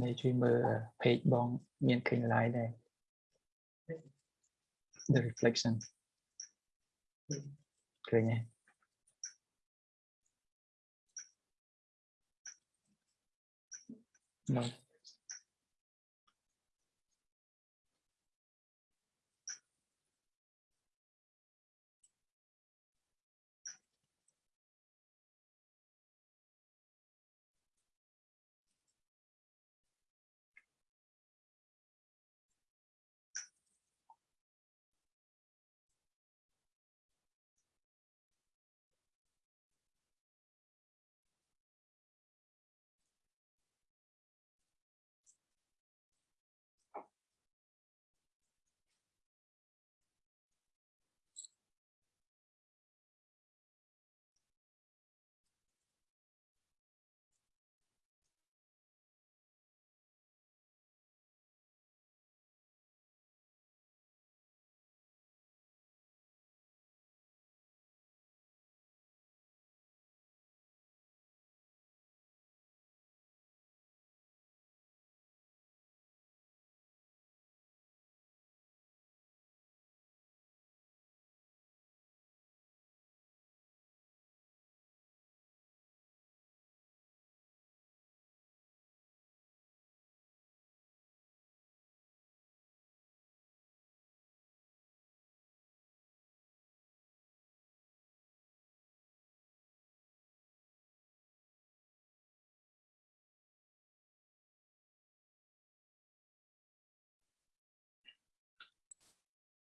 ในช่วยเบอร์เพจบองเมียนคืนไลน์ได้ the reflection คือไง No.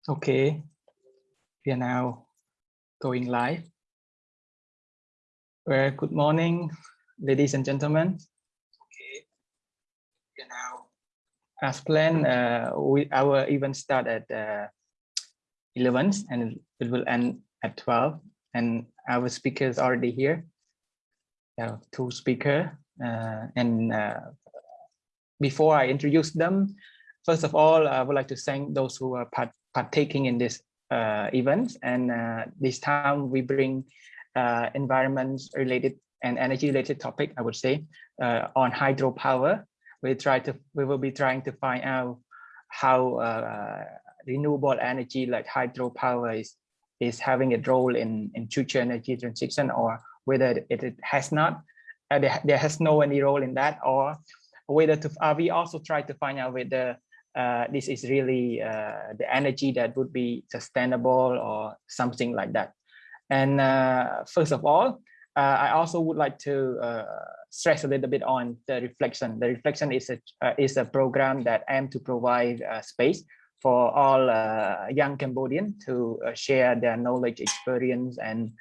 Okay, we are now going live. Well, good morning, ladies and gentlemen. Okay, we are now. As planned, uh, we, our event start at uh, 11 and it will end at 12. And our speaker is already here. Uh, two speaker uh, and uh, before I introduce them, first of all, I would like to thank those who are part partaking in this uh, event. And uh, this time we bring uh, environment related and energy related topic, I would say, uh, on hydropower. We try to, we will be trying to find out how uh, renewable energy like hydropower is, is having a role in, in future energy transition or whether it, it has not, uh, there, there has no any role in that or whether to, we also try to find out whether uh, this is really uh, the energy that would be sustainable or something like that. And uh, first of all, uh, I also would like to uh, stress a little bit on the reflection. The reflection is a uh, is a program that aim to provide space for all young Cambodians to share their knowledge, experience, and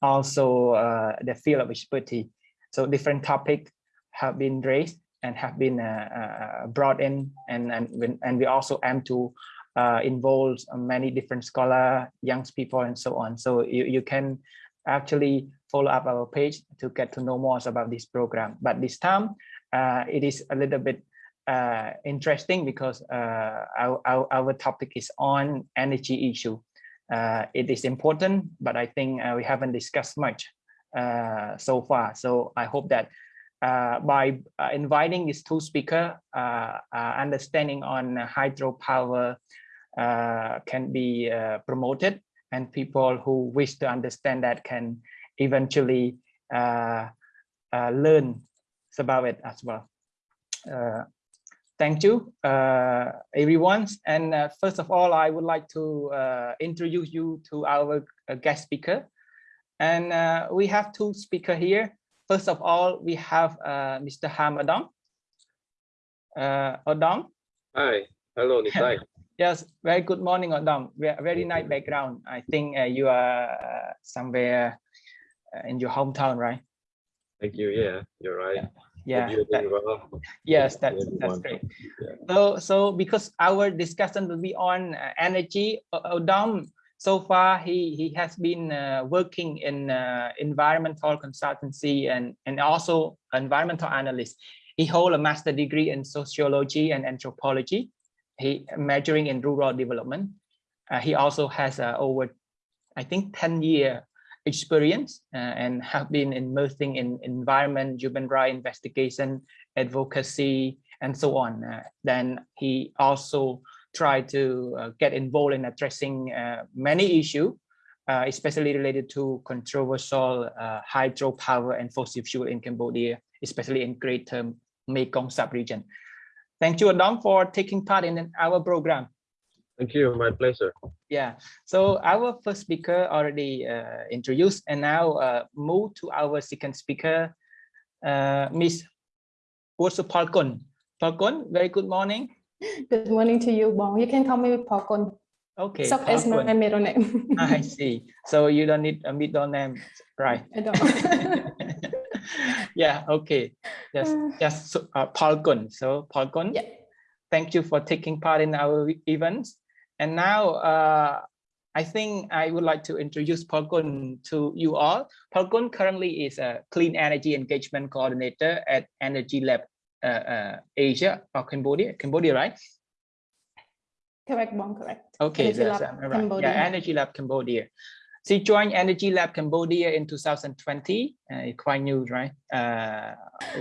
also the field of expertise. So different topics have been raised and have been uh, uh, brought in. And and and we also aim to uh, involve many different scholar young people and so on. So you, you can actually follow up our page to get to know more about this program. But this time uh, it is a little bit uh, interesting because uh, our, our, our, topic is on energy issue. It is important but i think we haven't discussed much so far. So i hope that uh, by uh, inviting these two speakers, uh, uh, understanding on hydropower uh, can be uh, promoted and people who wish to understand that can eventually learn about it as well. thank you, everyone. And first of all, I would like to introduce you to our guest speaker. And we have two speakers here. First of all, we have uh, Mr. Ham Adam. Uh, Adam. Hi, hello, Nitai. yes, very good morning, Adam. Very nice background. I think uh, you are uh, somewhere uh, in your hometown, right? Thank you. Yeah, you're right. Yeah. yeah that, well. Yes, that's that's great. Yeah. So so because our discussion will be on uh, energy, Adam so far he he has been uh, working in uh, environmental consultancy and and also environmental analyst. He hold a master degree in sociology and anthropology. He majoring in rural development. Uh, he also has uh, over i think 10 year experience uh, and have been immersing in environment human rights investigation advocacy and so on. Uh, then he also tried to uh, get involved in addressing uh, many issues, uh, especially related to controversial uh, hydropower and fossil fuel in Cambodia, especially in Greater Mekong sub-region. Thank you, Adam, for taking part in our program. Thank you. My pleasure. Yeah, so our first speaker already uh, introduced and now uh, move to our second speaker, uh, Miss Ursu Palkon. Palkon, very good morning. Good morning to you, Bong. You can call me Palkon. Okay, Sok is my middle name. I see. So you don't need a middle name, right? I don't. yeah, okay. Just, just so- uh. So Palkon, Yeah. thank you for taking part in our events. And now uh, I think I would like to introduce Palkon to you all. Palkon currently is a clean energy engagement coordinator at Energy Lab Asia or Cambodia, Cambodia, right? correct, Bong, correct. Okay, Energy that's Lab right. Cambodia. Yeah, Energy Lab Cambodia. She joined Energy Lab Cambodia in 2020. Uh, quite new, right? Uh,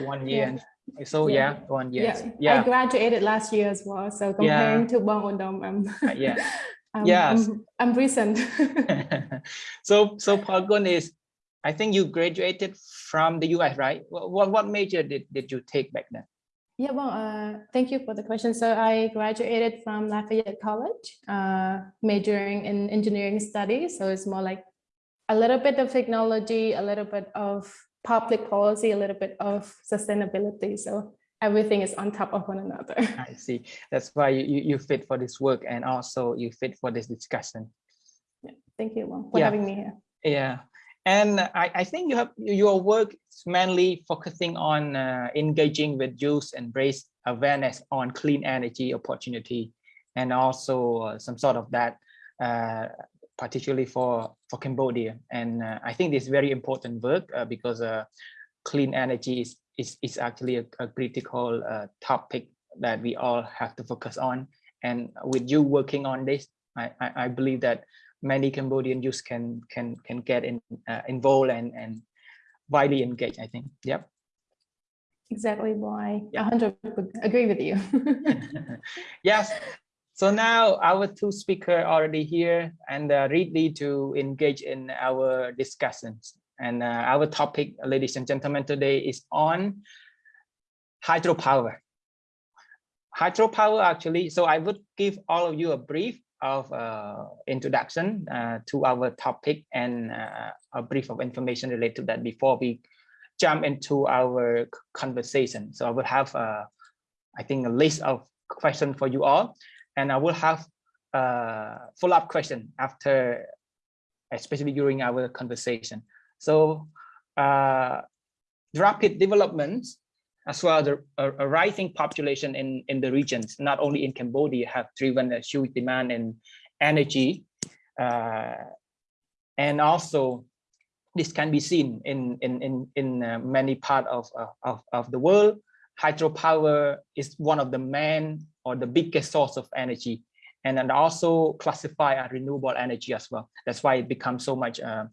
one year. Yeah. and- So yeah, Yeah. one year. Yeah. I graduated last year as well. So comparing to Bong Odom, I'm, uh, yeah. I'm, Yes. I'm, I'm recent. so so Palgon is, I think you graduated from the US, right? What what, what major did, did you take back then? Yeah, well, uh, thank you for the question. So I graduated from Lafayette College, uh, majoring in engineering studies. So it's more like a little bit of technology, a little bit of public policy, a little bit of sustainability. So everything is on top of one another. I see. That's why you, you, you fit for this work and also you fit for this discussion. Yeah. Thank you Wong, for Yeah. having me here. Yeah, and I, I think you have your work is mainly focusing on uh, engaging with youth and raise awareness on clean energy opportunity, and also uh, some sort of that, uh, particularly for for Cambodia. And uh, I think this is very important work uh, because uh, clean energy is is, is actually a, a critical topic that we all have to focus on. And with you working on this, I, I, I believe that many Cambodian youth can can can get in uh, involved and and widely engaged. I think. Yep. Exactly why. I 100 would agree with you. yes. So now our two speaker already here and uh, ready to engage in our discussions. And uh, our topic, ladies and gentlemen, today is on hydropower. Hydropower actually, so I would give all of you a brief of uh, introduction uh, to our topic and uh, a brief of information related to that before we jump into our conversation. So I will have, uh, I think, a list of questions for you all, and I will have uh, follow-up question after, especially during our conversation. So uh, rapid developments as well as a, a, rising population in, in the regions, not only in Cambodia, have driven a huge demand in energy. Uh, and also, this can be seen in, in, in, in uh, many parts of, of, of the world. Hydropower is one of the main or the biggest source of energy and then also classify as renewable energy as well. That's why it becomes so much uh,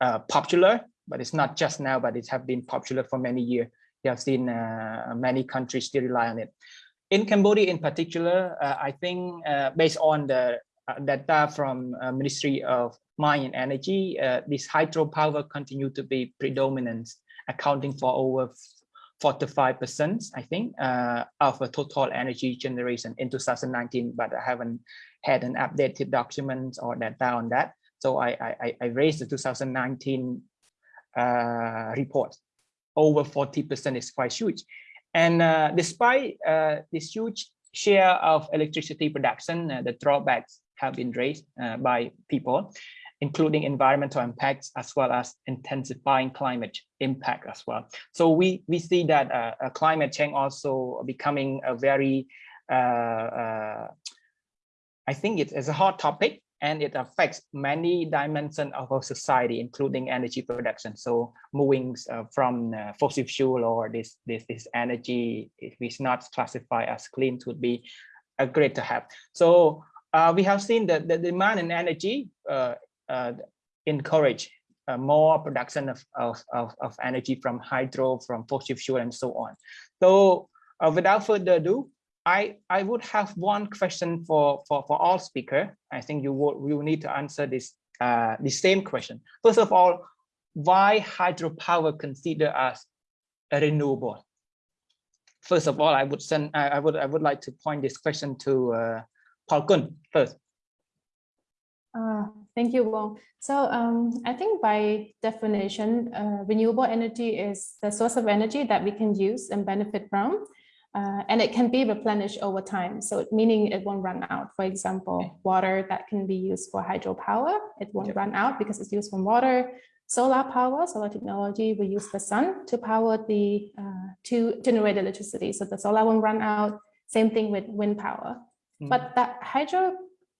uh, popular, but it's not just now, but it has been popular for many years. You have seen uh, many countries still rely on it. In Cambodia in particular, uh, I think uh, based on the data from Ministry of Mine and Energy, this hydropower continue to be predominant, accounting for over 45%, I think, uh, of the total energy generation in 2019, but I haven't had an updated document or data on that. So I, I, I raised the 2019 uh, report. Over 40% is quite huge. And uh, despite uh, this huge share of electricity production, uh, the drawbacks have been raised uh, by people, including environmental impacts as well as intensifying climate impact as well. So we, we see that uh, uh, climate change also becoming a very, I think it is a hot topic and it affects many dimensions of our society, including energy production. So moving uh, from uh, fossil fuel or this, this, this energy, if it's not classified as clean, would be a great to have. So uh, we have seen that the demand in energy uh, uh, encourage uh, more production of, of, of, of energy from hydro, from fossil fuel, and so on. So uh, without further ado, I, I would have one question for, for, for all speaker. I think you will, you need to answer this, uh, the same question. First of all, why hydropower considered as a renewable? First of all, I would send, I, I would, I would like to point this question to uh, Paul Kun first. Uh, thank you, Wong. So um, I think by definition, uh, renewable energy is the source of energy that we can use and benefit from. Uh, and it can be replenished over time. So meaning it won't run out. For example, water that can be used for hydropower, it won't Yep. run out because it's used from water. Solar power, solar technology, we use the sun to power the, uh, to generate electricity. So the solar won't run out. Same thing with wind power. Mm. But that hydro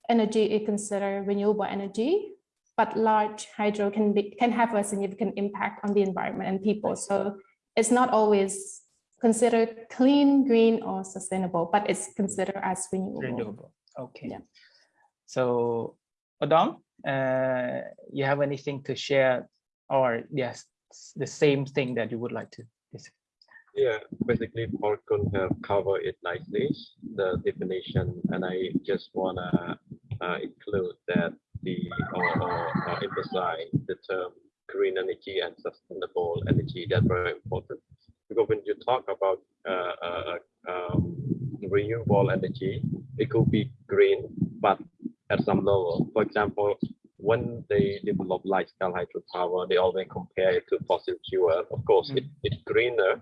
energy is considered renewable energy, but large hydro can be can have a significant impact on the environment and people. So it's not always considered clean, green, or sustainable, but it's considered as renewable. renewable. Okay. Yeah. So, Adam, uh, you have anything to share, or yes, the same thing that you would like to? dis- Yeah, basically Falcon have covered it nicely, the definition, and I just wanna uh, include that the or, or uh, emphasize the term green energy and sustainable energy. That's very important because when you talk about uh, uh, um, renewable energy, it could be green, but at some level. For example, when they develop large-scale hydropower, they always compare it to fossil fuel. Of course, it, it's greener,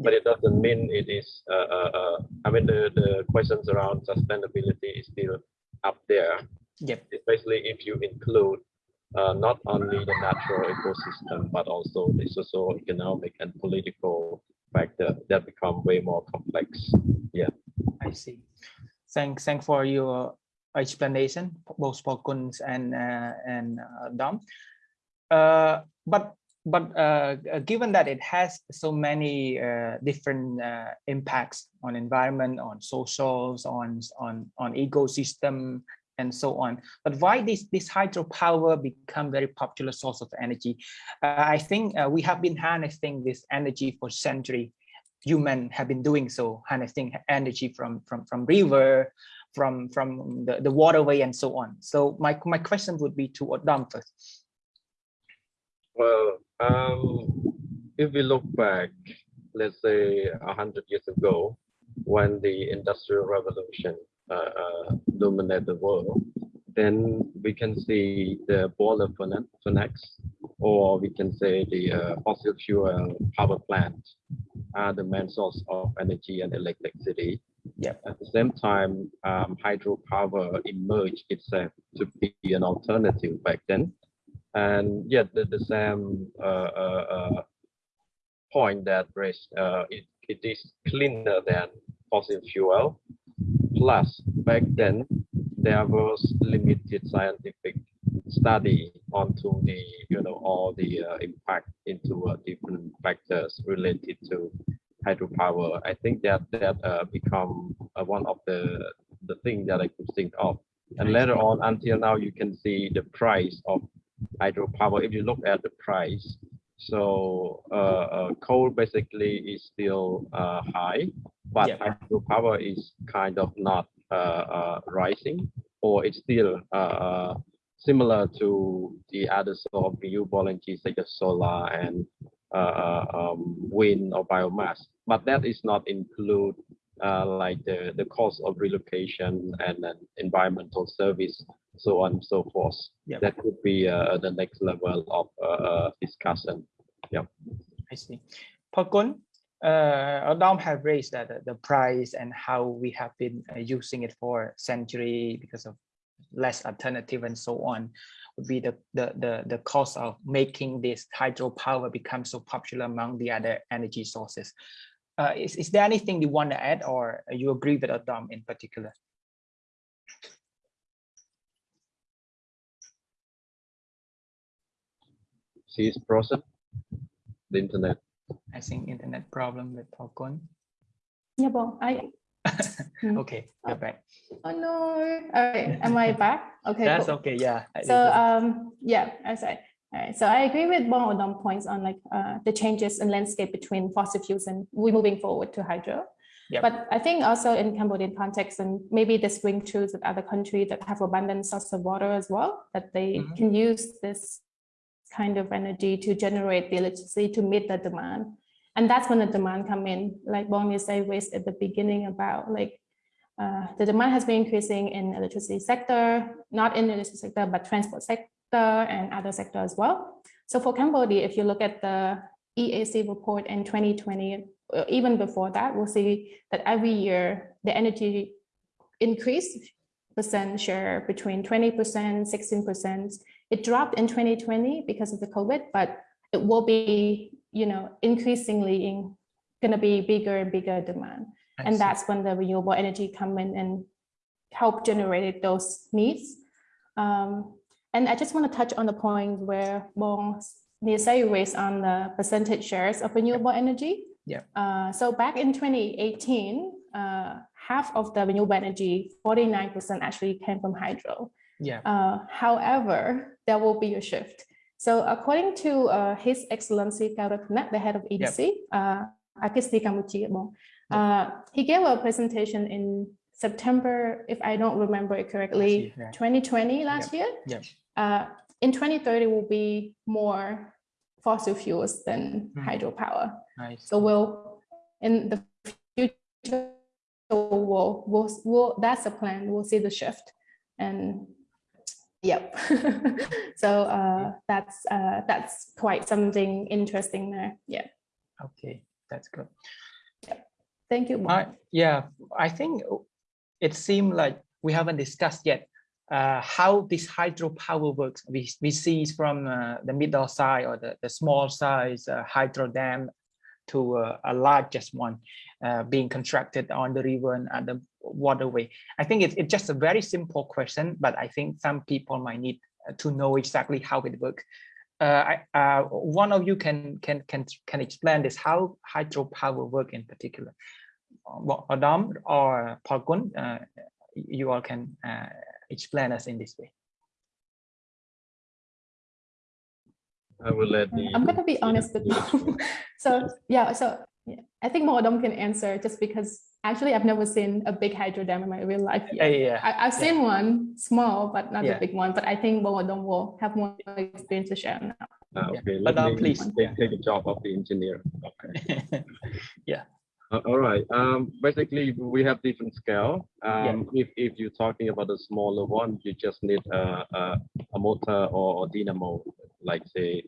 but it doesn't mean it is. Uh, uh, uh, I mean, the, the questions around sustainability is still up there, Yep. especially if you include uh, not only the natural ecosystem, but also the socio-economic and political factor that become way more complex. Yeah. I see. Thanks, thanks for your explanation, both Pakuns and uh, and uh, Dom. Uh, but but uh, uh, given that it has so many uh, different uh, impacts on environment, on socials, on on on ecosystem, and so on. But why this this hydropower become very popular source of energy? Uh, I think uh, we have been harnessing this energy for century human have been doing so harnessing energy from from from river from from the, the waterway and so on so my my question would be to Adam first Well, um, if we look back, let's say a hundred years ago, when the Industrial Revolution uh, uh, dominated the world, then we can see the boiler furnace, or we can say the uh, fossil fuel power plant are the main source of energy and electricity. Yep. At the same time, um, hydropower emerged itself to be an alternative back then and yet the, the same uh, uh, uh, point that raised uh, it, it is cleaner than fossil fuel plus. Back then there was limited scientific study onto the you know all the uh, impact into uh, different factors related to hydropower. I think that that uh, become uh, one of the the thing that i could think of. And later on until now you can see the price of hydropower. If you look at the price so uh, uh, coal basically is still uh, high but Yeah. hydropower is kind of not uh, uh, rising or it's still uh, similar to the other sort of renewable energy such as solar and uh, um, wind or biomass but that is not include uh, like the, the cost of relocation and environmental service so on and so forth Yep. that could be uh, the next level of discussion. Yeah. I see. Pakun, uh, Adam have raised that the price and how we have been uh, using it for century because of less alternative and so on would be the, the, the, the cost of making this hydropower become so popular among the other energy sources. Uh, is, is there anything you want to add or you agree with Adam in particular? Its process, the internet. I think internet problem with Pakun. Yeah, well, I, Mm. Okay, you're back. oh no, all right, am I back? Okay, That's cool. okay, yeah. So um yeah, I said. All right, so I agree with Bong Odom points on like uh, the changes in landscape between fossil fuels and we moving forward to hydro. Yep. But I think also in Cambodian context, and maybe this ring true with other countries that have abundant source of water as well, that they Mhm. can use this kind of energy to generate the electricity to meet the demand. And that's when the demand come in, like Bonnie said raised at the beginning about like uh, the demand has been increasing in electricity sector, not in the electricity sector, but transport sector and other sector as well. So for Cambodia, if you look at the EAC report in 2020, uh, even before that, we'll see that every year the energy increase percent share between 20%, 16%. It dropped in 2020 because of the COVID, but it will be, you know, increasingly in, gonna be bigger and bigger demand. I And see. that's when the renewable energy come in and help generate those needs. Um, and I just want to touch on the point where Bong Nisei raised on the percentage shares of renewable energy. Yeah. Uh, so back in 2018, uh, half of the renewable energy, 49% actually came from hydro. Yeah. Uh, however, there will be a shift. So according to uh, His Excellency Keo Rattanak, the head of EDC, uh, Akisti Kamuchi, Bong, uh, he gave a presentation in September, if I don't remember it correctly, yeah. 2020 last year. Yeah. Uh, in 2030 will be more fossil fuels than Mm. hydropower. Nice. So we'll, in the future, we'll, we'll, we'll, that's a plan. We'll see the shift. And yep. so uh, that's uh, that's quite something interesting there. Yeah. Okay, that's good. Yeah. Thank you. Uh, yeah, I think it seemed like we haven't discussed yet uh, how this hydropower works. We, we see from uh, the middle size or the, the small size uh, hydro dam to uh, a largest one uh, being constructed on the river and at the waterway. I think it's, it's just a very simple question, but I think some people might need uh, to know exactly how it works. Uh, I, uh, one of you can can can can explain this how hydropower work in particular. Well, Adam or Parkun, uh, you all can uh, explain us in this way. I will let the. I'm gonna be honest with you. so yeah, so yeah, I think Modom can answer just because actually I've never seen a big hydro dam in my real life Yeah, yet. yeah, yeah. I, I've seen one small, but not Yeah. a big one. But I think Modom will have more experience to share now. Yeah. Okay, But, let uh, please, take, yeah. take the job of the engineer. Okay. Yeah. Uh, all right. Um, basically, we have different scale. Um, if, if you're talking about a smaller one, you just need a, a, a motor or, or dynamo, like say,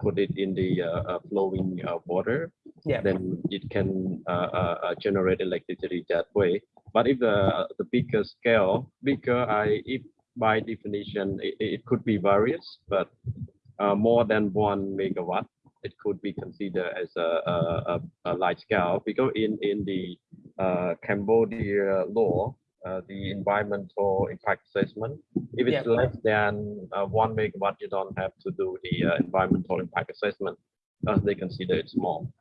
put it in the uh, uh, flowing uh, water. Yeah. Then it can uh, uh, uh, generate electricity that way. But if the the bigger scale, bigger, I if by definition it, it could be various, but uh, more than one megawatt it could be considered as a, a, a, a large scale because in, in the uh, Cambodia law, uh, the environmental impact assessment, if it's Yeah. less than uh, one megawatt, you don't have to do the uh, environmental impact assessment. Uh, they consider it small.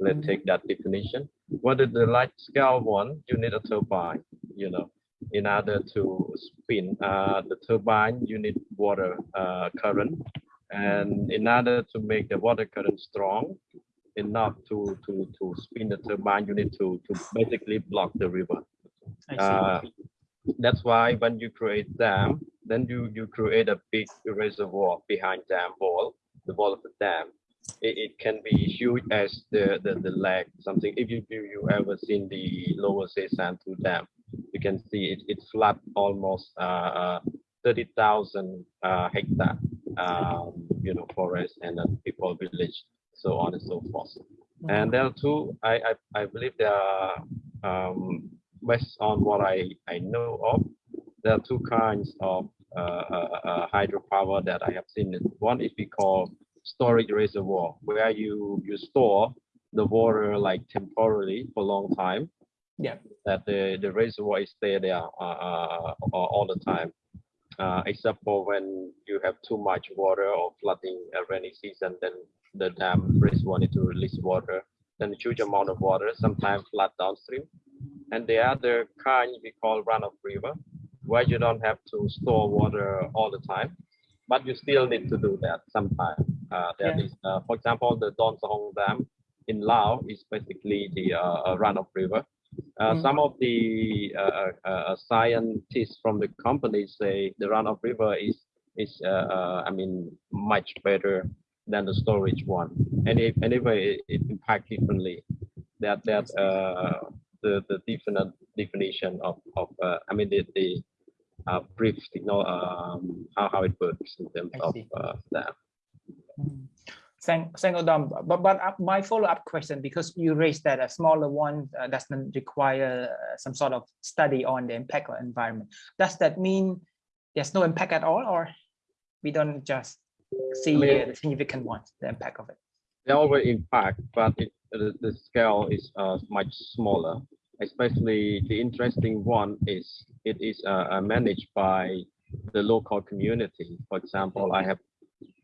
Let's Mhm. take that definition. What is the large scale one? You need a turbine, you know, in order to spin uh, the turbine, you need water uh, current and in order to make the water current strong enough to to to spin the turbine you need to to basically block the river. Uh, that's why when you create dam then you you create a big reservoir behind dam wall the wall of the dam. It, it can be huge as the the, the lake something. If you you, you ever seen the lower Sesan 2 dam you can see it it's flat almost uh, uh 30,000 uh, hectare um, you know forest and then people village so on and so forth. And there are two i i, I believe there are um, based on what i i know of there are two kinds of uh, uh, uh, hydropower that i have seen. One is we call storage reservoir where you you store the water like temporarily for a long time. Yeah. that the the reservoir is stay there uh, uh, uh, all the time uh, except for when you have too much water or flooding a rainy season, then the dam reservoir need to release water, then a huge amount of water, sometimes flood downstream. And the other kind we call runoff river, where you don't have to store water all the time, but you still need to do that sometimes. Uh, that Yeah. is, uh, for example, the Don Sahong Dam in Laos is basically the uh, uh, runoff river. Uh, Mm. Some of the uh, uh, uh, scientists from the company say the runoff river is is uh, uh, I mean much better than the storage one. Any anyway, it, it impact differently. That that uh, the the different definition of of uh, I mean the the uh, brief you know um, how how it works in terms of uh, that. Mm. Thank, thank you, Dom. But, but uh, my follow-up question, because you raised that a smaller one uh, doesn't require uh, some sort of study on the impact on environment. Does that mean there's no impact at all, or we don't just see mean- uh, the significant ones, the impact of it? There always impact, but it, the, the scale is uh, much smaller. Especially the interesting one is it is uh, uh, managed by the local community. For example, I have,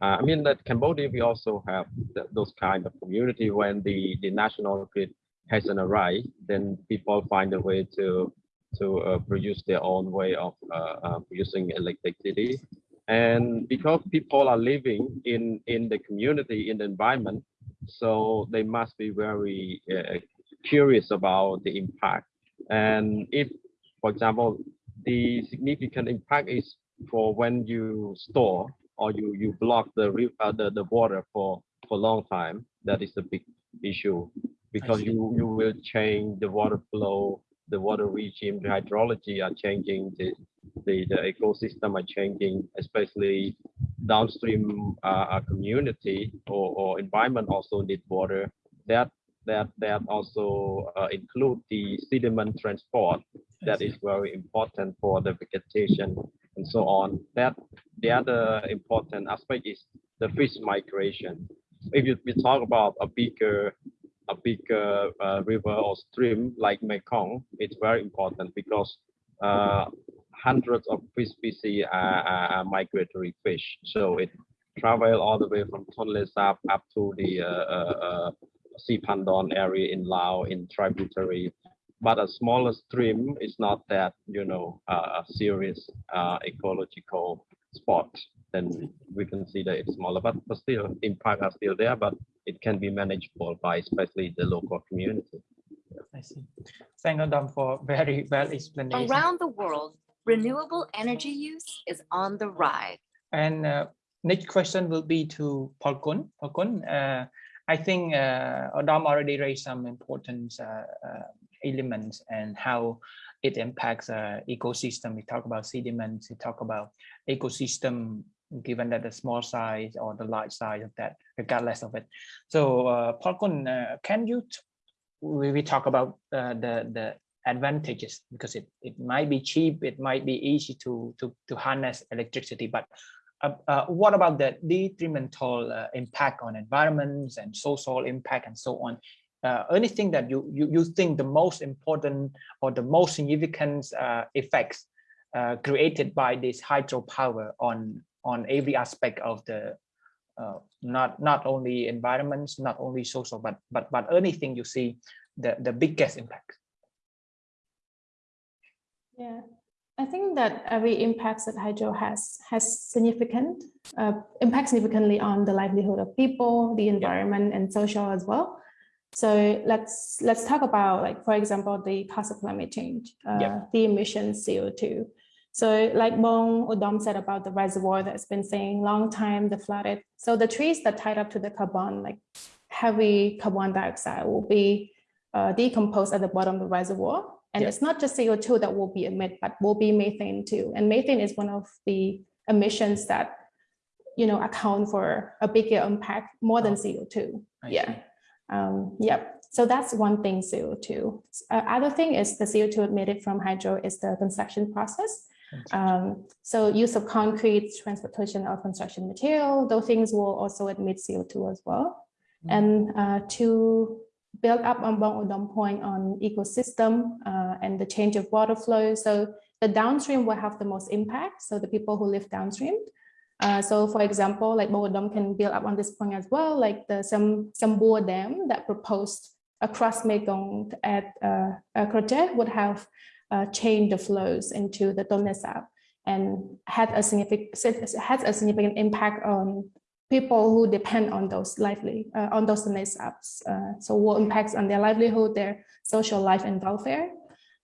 uh, I mean that Cambodia we also have th those kind of community when the the national grid hasn't arrived, then people find a way to to uh, produce their own way of uh, uh, producing electricity. And because people are living in in the community in the environment, so they must be very uh, curious about the impact. And if, for example, the significant impact is for when you store or you you block the uh, the the water for for long time, that is a big issue because you you will change the water flow, the water regime, the hydrology are changing, the the, the ecosystem are changing, especially downstream uh, uh, community or, or environment also need water. That that that also uh, include the sediment transport. That is very important for the vegetation and so on. That the other important aspect is the fish migration. If you we talk about a bigger a bigger uh, river or stream like Mekong, it's very important because uh, hundreds of fish species are, are, migratory fish. So it travel all the way from Tonle Sap up to the uh, uh, uh, area in Laos in tributary. But a smaller stream is not that, you know, uh, a serious uh, ecological spot. Then we consider it smaller, but, but still impact are still there, but it can be manageable by especially the local community. I see. Thank you, Dom, for very well explanation. Around the world, renewable energy use is on the rise. And uh, next question will be to Paul Kun. Paul Kun, uh, I think uh, Adam already raised some important uh, uh, elements and how it impacts uh, ecosystem. We talk about sediments, we talk about ecosystem, given that the small size or the large size of that, regardless of it. So uh, Paul uh, can you, we, we talk about uh, the, the advantages because it, it might be cheap, it might be easy to, to, to harness electricity, but uh, uh, what about the detrimental uh, impact on environments and social impact and so on? Uh, anything that you, you you think the most important or the most significant uh, effects uh, created by this hydropower on on every aspect of the uh, not not only environments, not only social, but but but anything you see the the biggest impact. Yeah, I think that every impact that hydro has has significant uh, impact significantly on the livelihood of people, the environment, and social as well. So let's let's talk about like for example the cause of climate change, uh, Yeah. the emissions CO2. So like Bong Odom said about the reservoir that's been saying long time, the flooded. So the trees that tied up to the carbon, like heavy carbon dioxide will be uh, decomposed at the bottom of the reservoir. And Yeah. it's not just CO2 that will be emitted, but will be methane too. And methane is one of the emissions that, you know, account for a bigger impact more than Oh. CO2. I Yeah. see. Um, yep. So that's one thing, CO2. Uh, other thing is the CO2 emitted from hydro is the construction process. Um, so use of concrete, transportation of construction material, those things will also emit CO2 as well. Mm. And uh, to build up on Bong Udom point on ecosystem uh, and the change of water flow. So the downstream will have the most impact. So the people who live downstream. Uh, so for example, like Bong Udom can build up on this point as well, like the some Sambor Dam that proposed across Mekong at uh, would have uh, changed the flows into the Tonle Sap and had a significant has a significant impact on people who depend on those lively uh, on those Tonle Saps. Uh, so what impacts on their livelihood, their social life and welfare.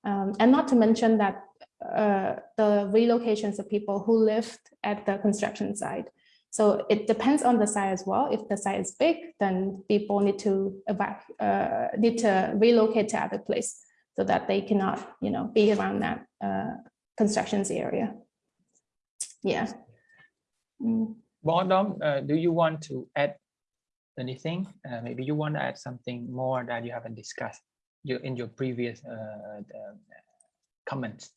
Um, and not to mention that uh, the relocations of people who lived at the construction site. So it depends on the site as well. If the site is big, then people need to uh, need to relocate to other place so that they cannot, you know, be around that uh, constructions area. Yeah. Mm. Bottom, uh, do you want to add anything? Uh, maybe you want to add something more that you haven't discussed in your previous uh, uh, comments.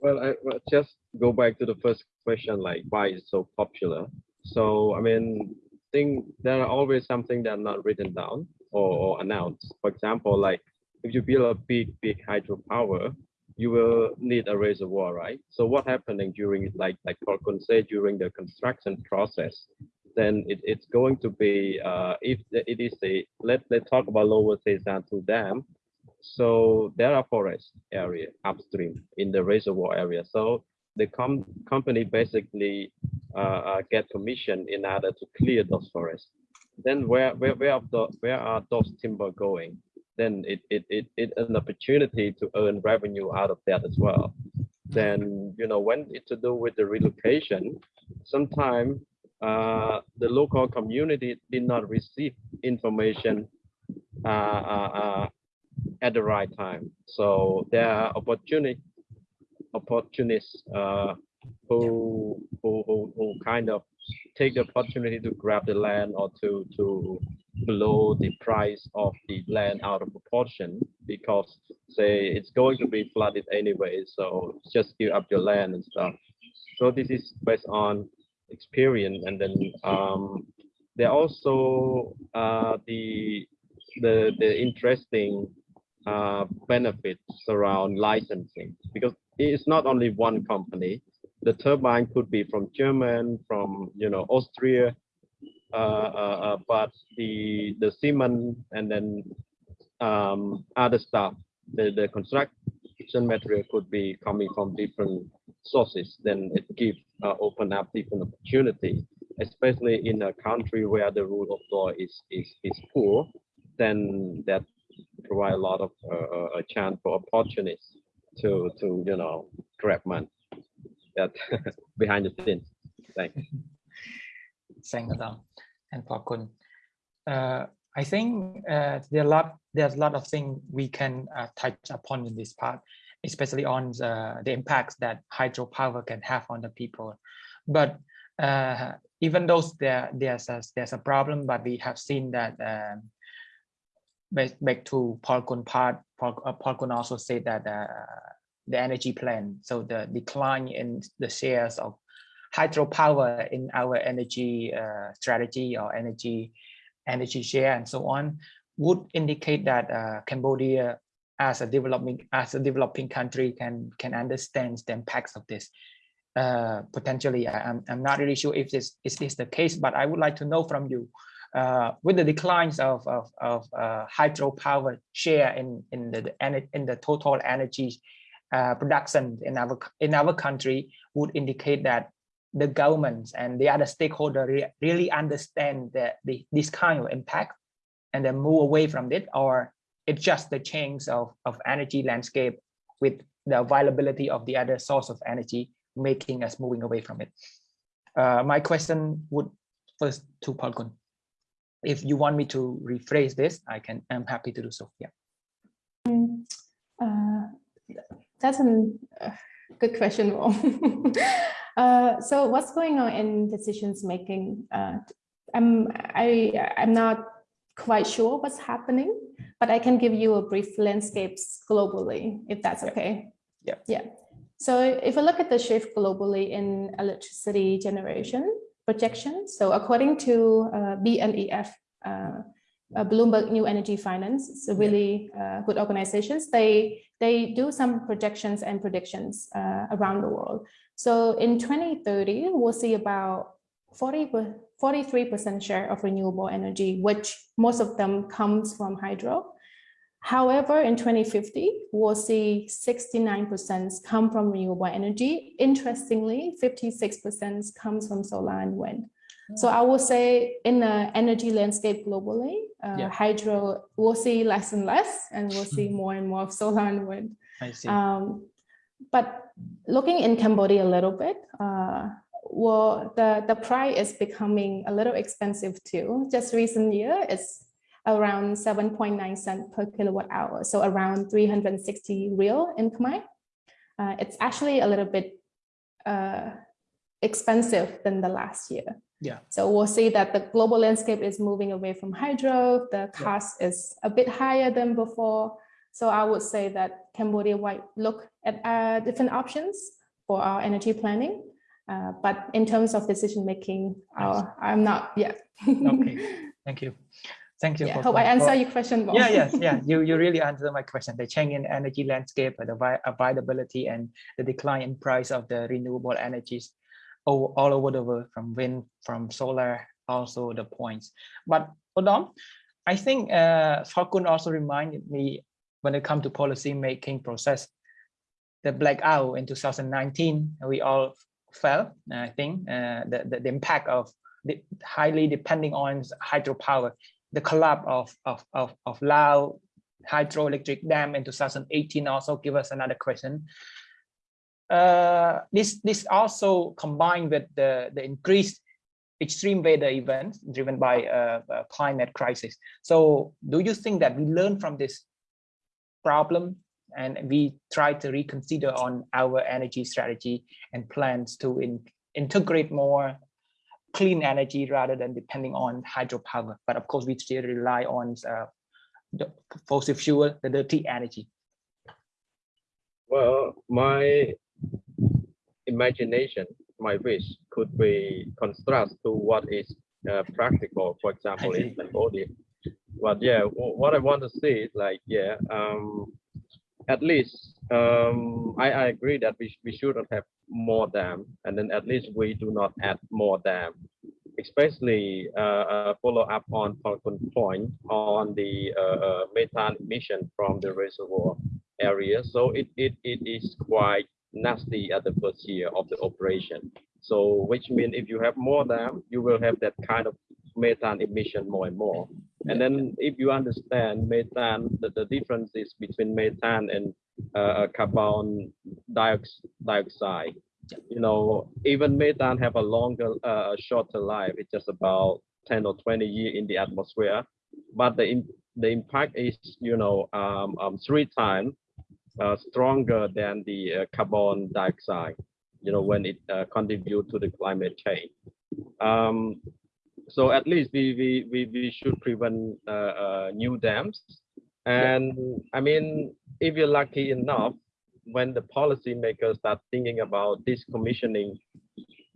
Well, I well, just go back to the first question, like why it's so popular. So, I mean, think there are always something that are not written down or, or announced. For example, like if you build a big, big hydropower, you will need a reservoir, right? So what happening during, like like Falcon said, during the construction process, then it, it's going to be, uh, if it is a, let, let's talk about Lower Sesan 2 Dam. So there are forest area upstream in the reservoir area. So the com company basically uh, uh, get permission in order to clear those forests. Then where where where are the where are those timber going? Then it it it it an opportunity to earn revenue out of that as well. Then you know when it's to do with the relocation, sometimes uh, the local community did not receive information uh, uh, uh, at the right time. So there are opportunity opportunists uh, who, who who who kind of take the opportunity to grab the land or to to blow the price of the land out of proportion because say it's going to be flooded anyway so just give up your land and stuff so this is based on experience and then um there also uh the the the interesting uh benefits around licensing because it's not only one company. The turbine could be from German, from you know Austria, uh, uh, uh, but the the cement and then um, other stuff, the the construction material could be coming from different sources. Then it gives uh, open up different opportunity, especially in a country where the rule of law is is is poor. Then that provide a lot of uh, a chance for opportunities to to you know grab money that behind the scenes. Thanks. Thanks, Adam and Pakun. Uh, I think uh, there are lot there's a lot of things we can uh, touch upon in this part, especially on the, the impacts that hydropower can have on the people. But uh, even though there there's a, there's a problem, but we have seen that um, back, back to Paul Kun part, Paul, uh, also said that uh, the energy plan, so the decline in the shares of hydropower in our energy uh, strategy or energy energy share and so on would indicate that uh, Cambodia as a developing as a developing country can can understand the impacts of this. Uh, potentially, I, am I'm not really sure if this is this the case, but I would like to know from you uh, with the declines of of, of uh, hydropower share in in the in the total energy uh, production in our in our country would indicate that the governments and the other stakeholders re really understand that the, this kind of impact and then move away from it or it's just the change of, of energy landscape with the availability of the other source of energy making us moving away from it. Uh, my question would first to Palkun if you want me to rephrase this, I can, I'm happy to do so. Yeah. Mm, uh, that's a uh, good question. uh, so what's going on in decisions making? Uh, I'm, I, I'm not quite sure what's happening, but I can give you a brief landscapes globally, if that's okay. Yeah. Yeah. So if we look at the shift globally in electricity generation, projections. So according to uh, BNEF, uh, uh, Bloomberg New Energy Finance, it's a really uh, good organizations. They they do some projections and predictions uh, around the world. So in 2030, we'll see about 40 43% share of renewable energy, which most of them comes from hydro. However, in 2050, we'll see 69% come from renewable energy. Interestingly, 56% comes from solar and wind. So I will say in the energy landscape globally, uh, Yeah. hydro, we'll see less and less, and we'll see more and more of solar and wind. I see. Um, but looking in Cambodia a little bit, uh, well, the, the price is becoming a little expensive too. Just recent year, it's around 7.9 cent per kilowatt hour. So around 360 riel in Khmer. Uh, it's actually a little bit uh, expensive than the last year. Yeah. So we'll see that the global landscape is moving away from hydro. The cost is a bit higher than before. So I would say that Cambodia might look at uh, different options for our energy planning. Uh, but in terms of decision making, uh, I'm not yet. Okay. Thank you. Thank you. Yeah, for- hope I answer your question more. Yeah, yes, yeah. You you really answered my question. The change in energy landscape, the availability and the decline in price of the renewable energies all, all over the world from wind, from solar, also the points. But Odom, I think uh, Falcon also reminded me when it comes to policy making process, the blackout in 2019, we all felt, I think, uh, the, the, the impact of the highly depending on hydropower the collapse of, of, of, of Lao hydroelectric dam in 2018 also give us another question. Uh, this, this also combined with the, the increased extreme weather events driven by uh, uh, climate crisis. So do you think that we learn from this problem and we try to reconsider on our energy strategy and plans to in, integrate more clean energy rather than depending on hydropower. But of course, we still rely on uh, the fossil fuel, the dirty energy. Well, my imagination, my wish could be contrast to what is uh, practical, for example, in. Cambodia. But yeah, what I want to say is like, yeah, um, at least um, I, I agree that we, sh- we shouldn't have more dam, and then at least we do not add more dam. Especially uh, uh, follow up on Falcon point on the uh, uh, methane emission from the reservoir area. So it, it, it is quite nasty at the first year of the operation. So which means if you have more dam, you will have that kind of methane emission more and more. And then if you understand methane, the, the differences between methane and uh, carbon diox- dioxide, you know, even methane have a longer, uh, shorter life. It's just about 10 or 20 years in the atmosphere. But the, the impact is, you know, um, um, three times uh, stronger than the uh, carbon dioxide, you know, when it uh, contribute to the climate change. Um, so at least we, we, we, we should prevent uh, uh, new dams. And I mean, if you're lucky enough, when the policymakers start thinking about decommissioning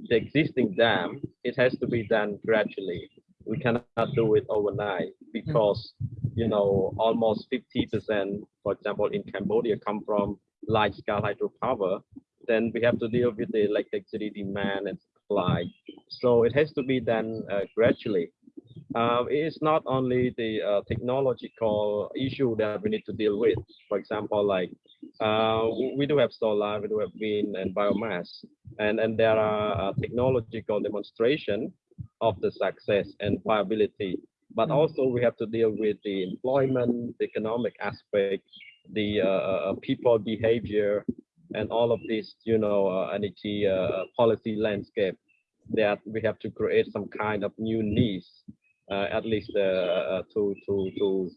the existing dam, it has to be done gradually. We cannot do it overnight because, you know, almost 50%, for example, in Cambodia come from large scale hydropower. Then we have to deal with the electricity demand and supply. So it has to be done uh, gradually. Uh, it is not only the uh, technological issue that we need to deal with. For example, like uh, we do have solar, we do have wind and biomass, and and there are uh, technological demonstration of the success and viability. But Mm. also we have to deal with the employment, the economic aspect, the uh, people behavior, and all of this, you know, energy policy landscape that we have to create some kind of new needs, uh, at least uh, uh, to to to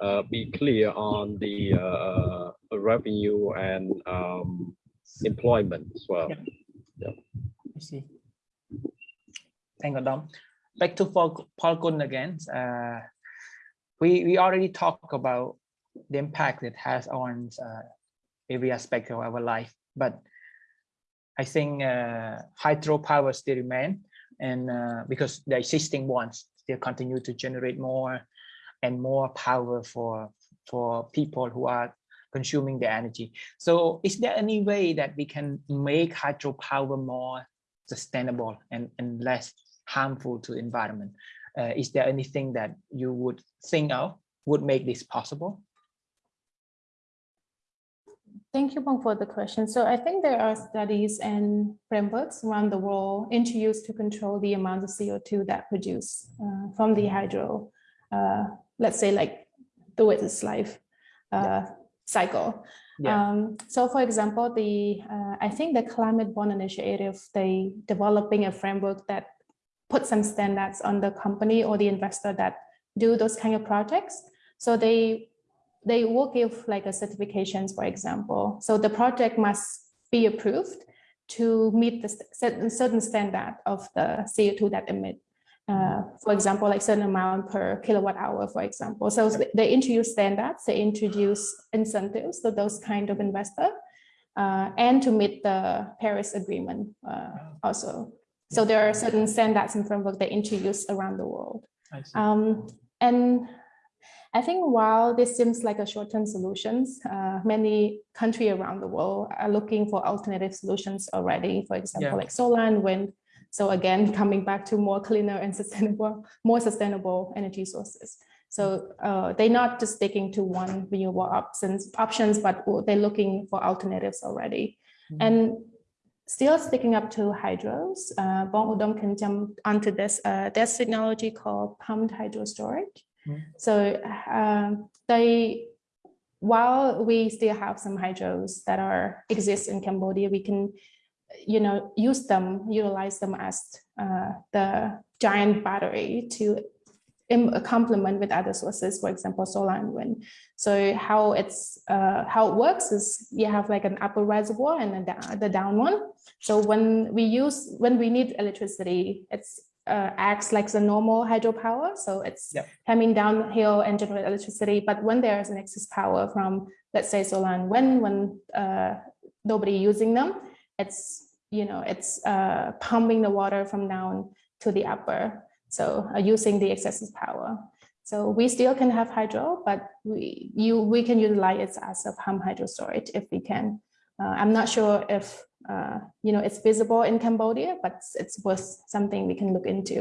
uh, be clear on the uh, revenue and um, employment as well. Yeah. I see. Thank you, Dom. Back to Paul Falcon again. Uh, we we already talked about the impact it has on uh, every aspect of our life, but I think uh, hydropower still remain, and uh, because the existing ones still continue to generate more and more power for for people who are consuming the energy. So is there any way that we can make hydropower more sustainable and, and less harmful to environment? Uh, is there anything that you would think of would make this possible? Thank you, Bong, for the question. So I think there are studies and frameworks around the world introduced to control the amount of CO2 that produce uh, from the hydro, uh, let's say like the its life. Uh, cycle. Yeah. Um, so for example, the uh, I think the Climate Bond Initiative, they developing a framework that put some standards on the company or the investor that do those kind of projects. So they they will give like a certifications, for example. So the project must be approved to meet the st- certain standard of the CO2 that emit. Uh, for example, like certain amount per kilowatt hour, for example. So they introduce standards, they introduce incentives to those kind of investor, uh, and to meet the Paris Agreement uh, also. So there are certain standards and framework they introduce around the world. Um, and I think while this seems like a short-term solutions, uh, many countries around the world are looking for alternative solutions already. For example, Yeah. like solar and wind. So again, coming back to more cleaner and sustainable, more sustainable energy sources. So uh, they're not just sticking to one renewable options, options, but they're looking for alternatives already. Mhm. And still sticking up to hydros, uh, Bong Udom can jump onto this. Uh, there's technology called pumped hydro storage. Mm. So um, they, while we still have some hydros that are exist in Cambodia, we can, you know, use them, utilize them as uh, the giant battery to complement with other sources, for example, solar and wind. So how it's uh, how it works is you have like an upper reservoir and the down one. So when we use when we need electricity, it's uh, acts like the normal hydropower. So it's Yep. coming downhill and generate electricity. But when there's an excess power from let's say solar and wind, when uh, nobody using them, it's you know it's uh, pumping the water from down to the upper. So uh, using the excess power. So we still can have hydro, but we you we can utilize it as a pump hydro storage if we can. Uh, I'm not sure if uh, you know it's visible in Cambodia, but it's, it's worth something we can look into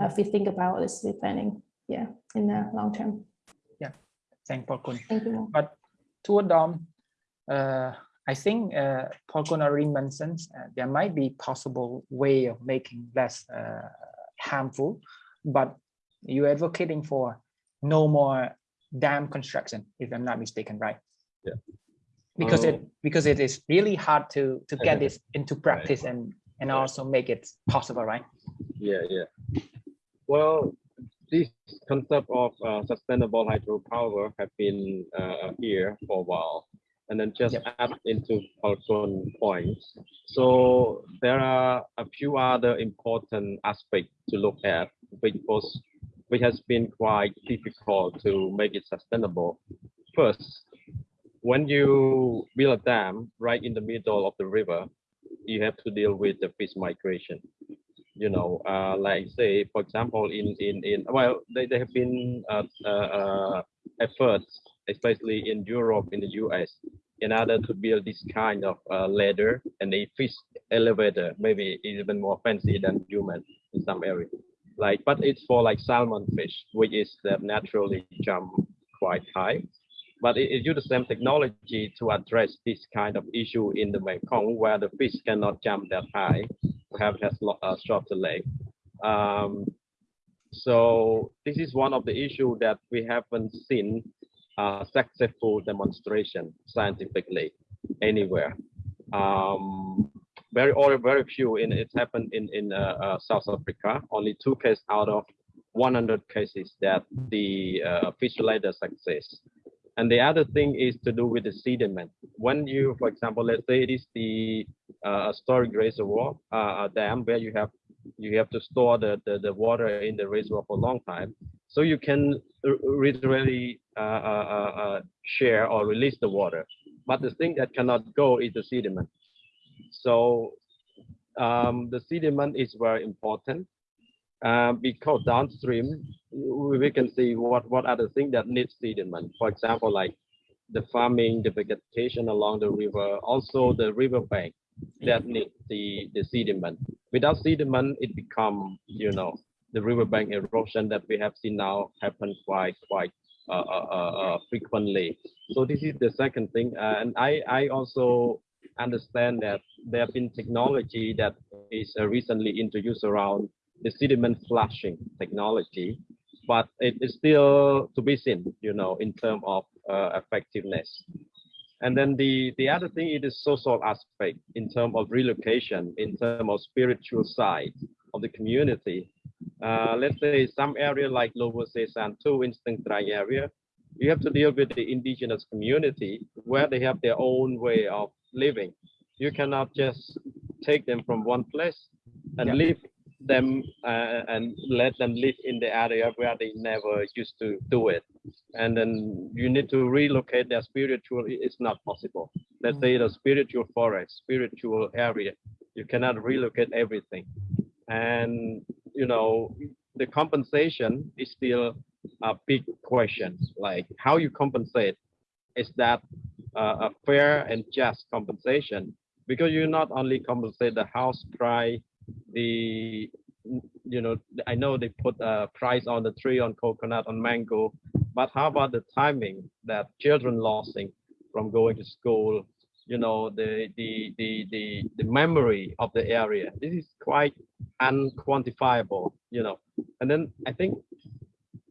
uh, if we think about this planning. Yeah, in the long term. Yeah, thank Paul Kun. Thank you. But to Dom, uh, I think uh, Paul Kun already mentioned uh, there might be possible way of making less uh, harmful, but you're advocating for no more dam construction, if I'm not mistaken, right? Yeah. Because it Oh. because it is really hard to to get this into practice and and Right. also make it possible, right? Yeah, yeah. Well, this concept of uh, sustainable hydropower have been uh, here for a while. And then just Yep. add into Falcon points. So there are a few other important aspects to look at, which was which has been quite difficult to make it sustainable. First, when you build a dam right in the middle of the river, you have to deal with the fish migration you know, uh, like say, for example, in in in well, they, there have been uh, uh, efforts, especially in Europe, in the US, in order to build this kind of uh, ladder and a fish elevator, maybe even more fancy than human in some area. Like, but it's for like salmon fish, which is naturally jump quite high. But it, it uses the same technology to address this kind of issue in the Mekong, where the fish cannot jump that high perhaps has lo- uh, shorter leg. Um, so this is one of the issue that we haven't seen uh, successful demonstration scientifically anywhere. Um, very or very few in happened in in uh, uh, South Africa. Only two cases out of 100 cases that the uh, fish ladder success. And the other thing is to do with the sediment. When you, for example, let's say it is the uh, storage reservoir uh, dam where you have you have to store the, the, the water in the reservoir for a long time. So you can literally uh, uh, uh, uh, share or release the water. But the thing that cannot go is the sediment. So um, the sediment is very important uh, because downstream we can see what what are the things that need sediment. For example, like the farming, the vegetation along the river, also the riverbank that need the the sediment. Without sediment, it become you know the riverbank erosion that we have seen now happen quite quite uh, uh, uh, uh, frequently. So this is the second thing, uh, and I I also understand that there have been technology that is uh, recently introduced around the sediment flushing technology, but it is still to be seen, you know, in terms of uh, effectiveness. And then the, the other thing it is social aspect in terms of relocation, in terms of spiritual side of the community. Uh, let's say some area like Lower 2, in Stung Treng area, you have to deal with the indigenous community where they have their own way of living. You cannot just take them from one place and Yeah. leave them uh, and let them live in the area where they never used to do it. And then you need to relocate their spiritual, it's not possible. Let's say the spiritual forest, spiritual area, you cannot relocate everything. And, you know, the compensation is still a big question, like how you compensate. Is that uh, a fair and just compensation? Because you not only compensate the house price, the, you know, I know they put a price on the tree, on coconut, on mango, but how about the timing that children losing from going to school? You know, the, the, the, the, the memory of the area. This is quite unquantifiable, you know. And then I think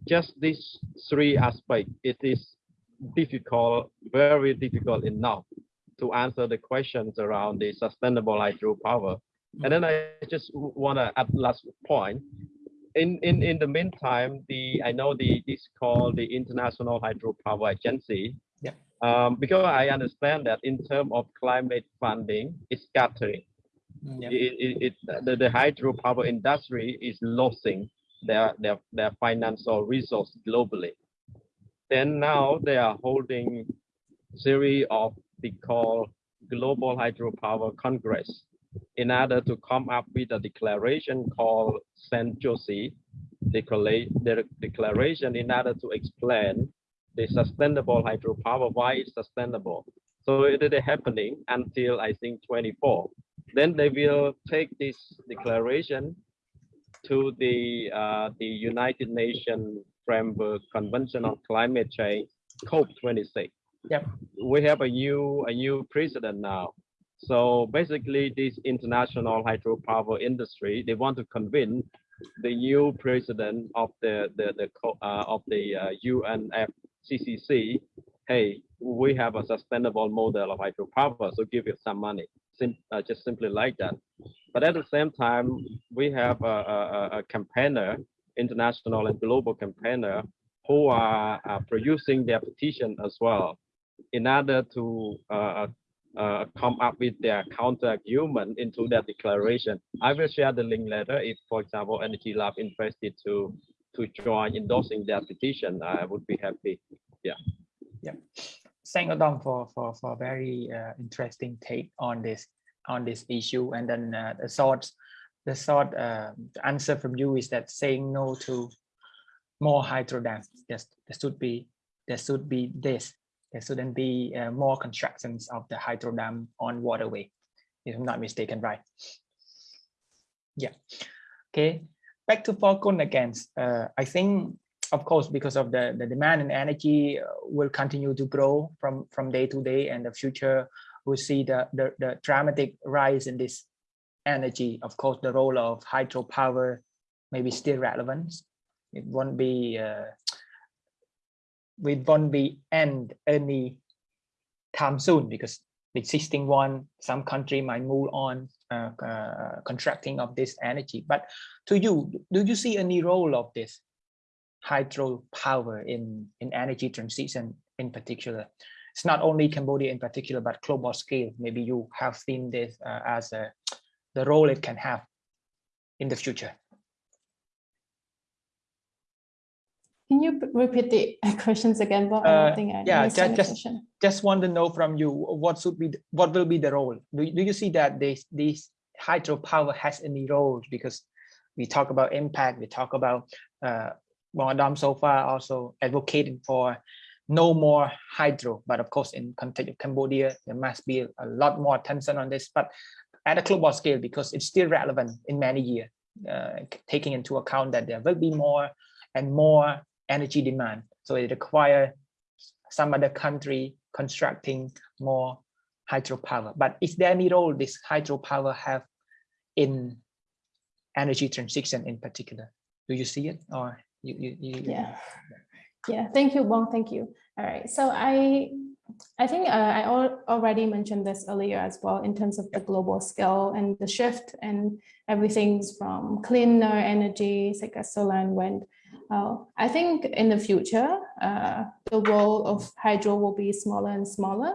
just these three aspects, it is difficult, very difficult enough to answer the questions around the sustainable hydropower. And then I just want to add last point. In, in, in the meantime, the I know the this called the International Hydropower Agency. Yeah. Um, because I understand that in terms of climate funding, it's scattering Yeah. it, it, it the, the hydropower industry is losing their, their their financial resource globally. Then now they are holding series of the call global hydropower congress in order to come up with a declaration called San Jose declaration in order to explain the sustainable hydropower why it's sustainable. So it is happening until I think 24 then they will take this declaration to the uh, the United Nations Framework Convention on Climate Change, COP26. Yep. We have a new a new president now. So basically, this international hydropower industry, they want to convince the new president of the the the uh, of the uh, UNFCCC, hey, we have a sustainable model of hydropower, so give it some money sim- uh, just simply like that. But at the same time, we have a, a, a- campaigner, international and global campaigner, who are uh, producing their petition as well in order to uh, uh, come up with their counter argument into that declaration. I will share the link later if, for example, Energy Lab interested to to join endorsing that petition. I would be happy. Yeah. Yeah. Thank you, Dom, for for for very uh, interesting take on this on this issue. And then uh, the short the short uh, answer from you is that saying no to more hydro dams. Yes, there should be there should be this. There shouldn't be uh, more constructions of the hydro dam on waterway. If I'm not mistaken, right? Yeah. Okay. Back to Falcon again. Uh, I think of course, because of the, the demand and energy uh, will continue to grow from, from day to day and the future will see the, the, the dramatic rise in this energy. Of course, the role of hydropower may be still relevant. It won't be, uh, we won't be end any time soon because the existing one, some country might move on uh, uh, contracting of this energy. But to you, do you see any role of this hydropower in, in energy transition in particular. It's not only Cambodia in particular, but global scale. Maybe you have seen this uh, as a, the role it can have in the future. Can you repeat the questions again? Bob? Uh, I yeah, missed ju- any just- Just want to know from you, what should be, what will be the role? Do, you- do you see that this, this hydropower has any role? Because we talk about impact, we talk about, uh, well, Adam so far also advocating for no more hydro, but of course in context of Cambodia, there must be a lot more attention on this, but at a global scale, because it's still relevant in many years, uh, taking into account that there will be more and more energy demand. So it requires some other country constructing more hydropower. But is there any role this hydropower have in energy transition in particular? Do you see it or you, you, you Yeah. Yeah, thank you, Bong. Thank you. All right. So I I think uh, I al already mentioned this earlier as well in terms of the global scale and the shift and everything's from cleaner energy, like solar and wind. Uh, I think in the future, uh, the role of hydro will be smaller and smaller.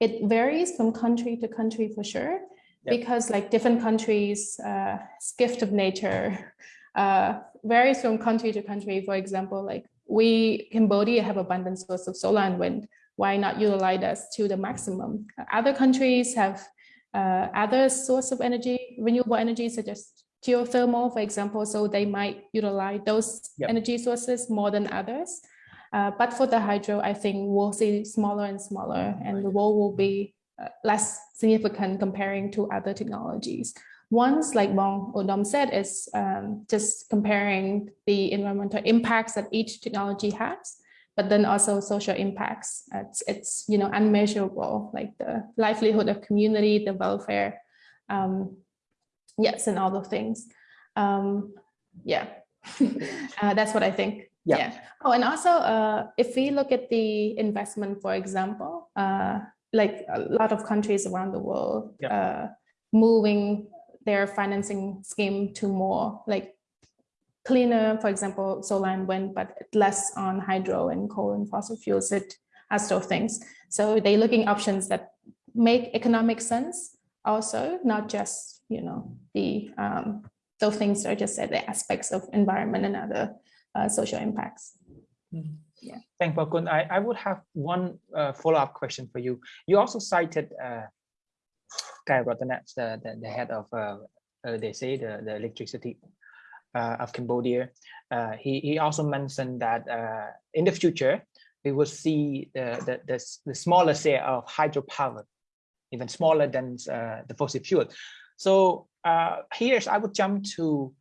It varies from country to country for sure, Yep. because like different countries, uh, gift of nature uh, varies from country to country. For example, like we, Cambodia have abundant source of solar and wind. Why not utilize that to the maximum? Other countries have uh, other source of energy, renewable energy, such as geothermal, for example, so they might utilize those Yep. energy sources more than others. Uh, but for the hydro, I think we'll see smaller and smaller, and the role will be uh, less significant comparing to other technologies. Once, like Bong Odom said, is um, just comparing the environmental impacts that each technology has, but then also social impacts. It's, it's you know unmeasurable, like the livelihood of community, the welfare, um, yes, and all those things. Um, yeah, uh, that's what I think. Yeah. Oh, and also, uh, if we look at the investment, for example, uh, like a lot of countries around the world, Yeah. uh, moving their financing scheme to more like cleaner, for example, solar and wind, but less on hydro and coal and fossil fuels, it as those things. So they're looking options that make economic sense also, not just, you know, the um, those things are just said, the aspects of environment and other uh, social impacts. Yeah. Thank Bakun. I, I would have one uh, follow-up question for you. You also cited uh, Keo Rattanak, the, the, the head of, uh, uh, they say, the, the electricity uh, of Cambodia. Uh, he, he also mentioned that uh, in the future, we will see the, the, the, the smaller share of hydropower, even smaller than uh, the fossil fuel. So uh, here's, I would jump to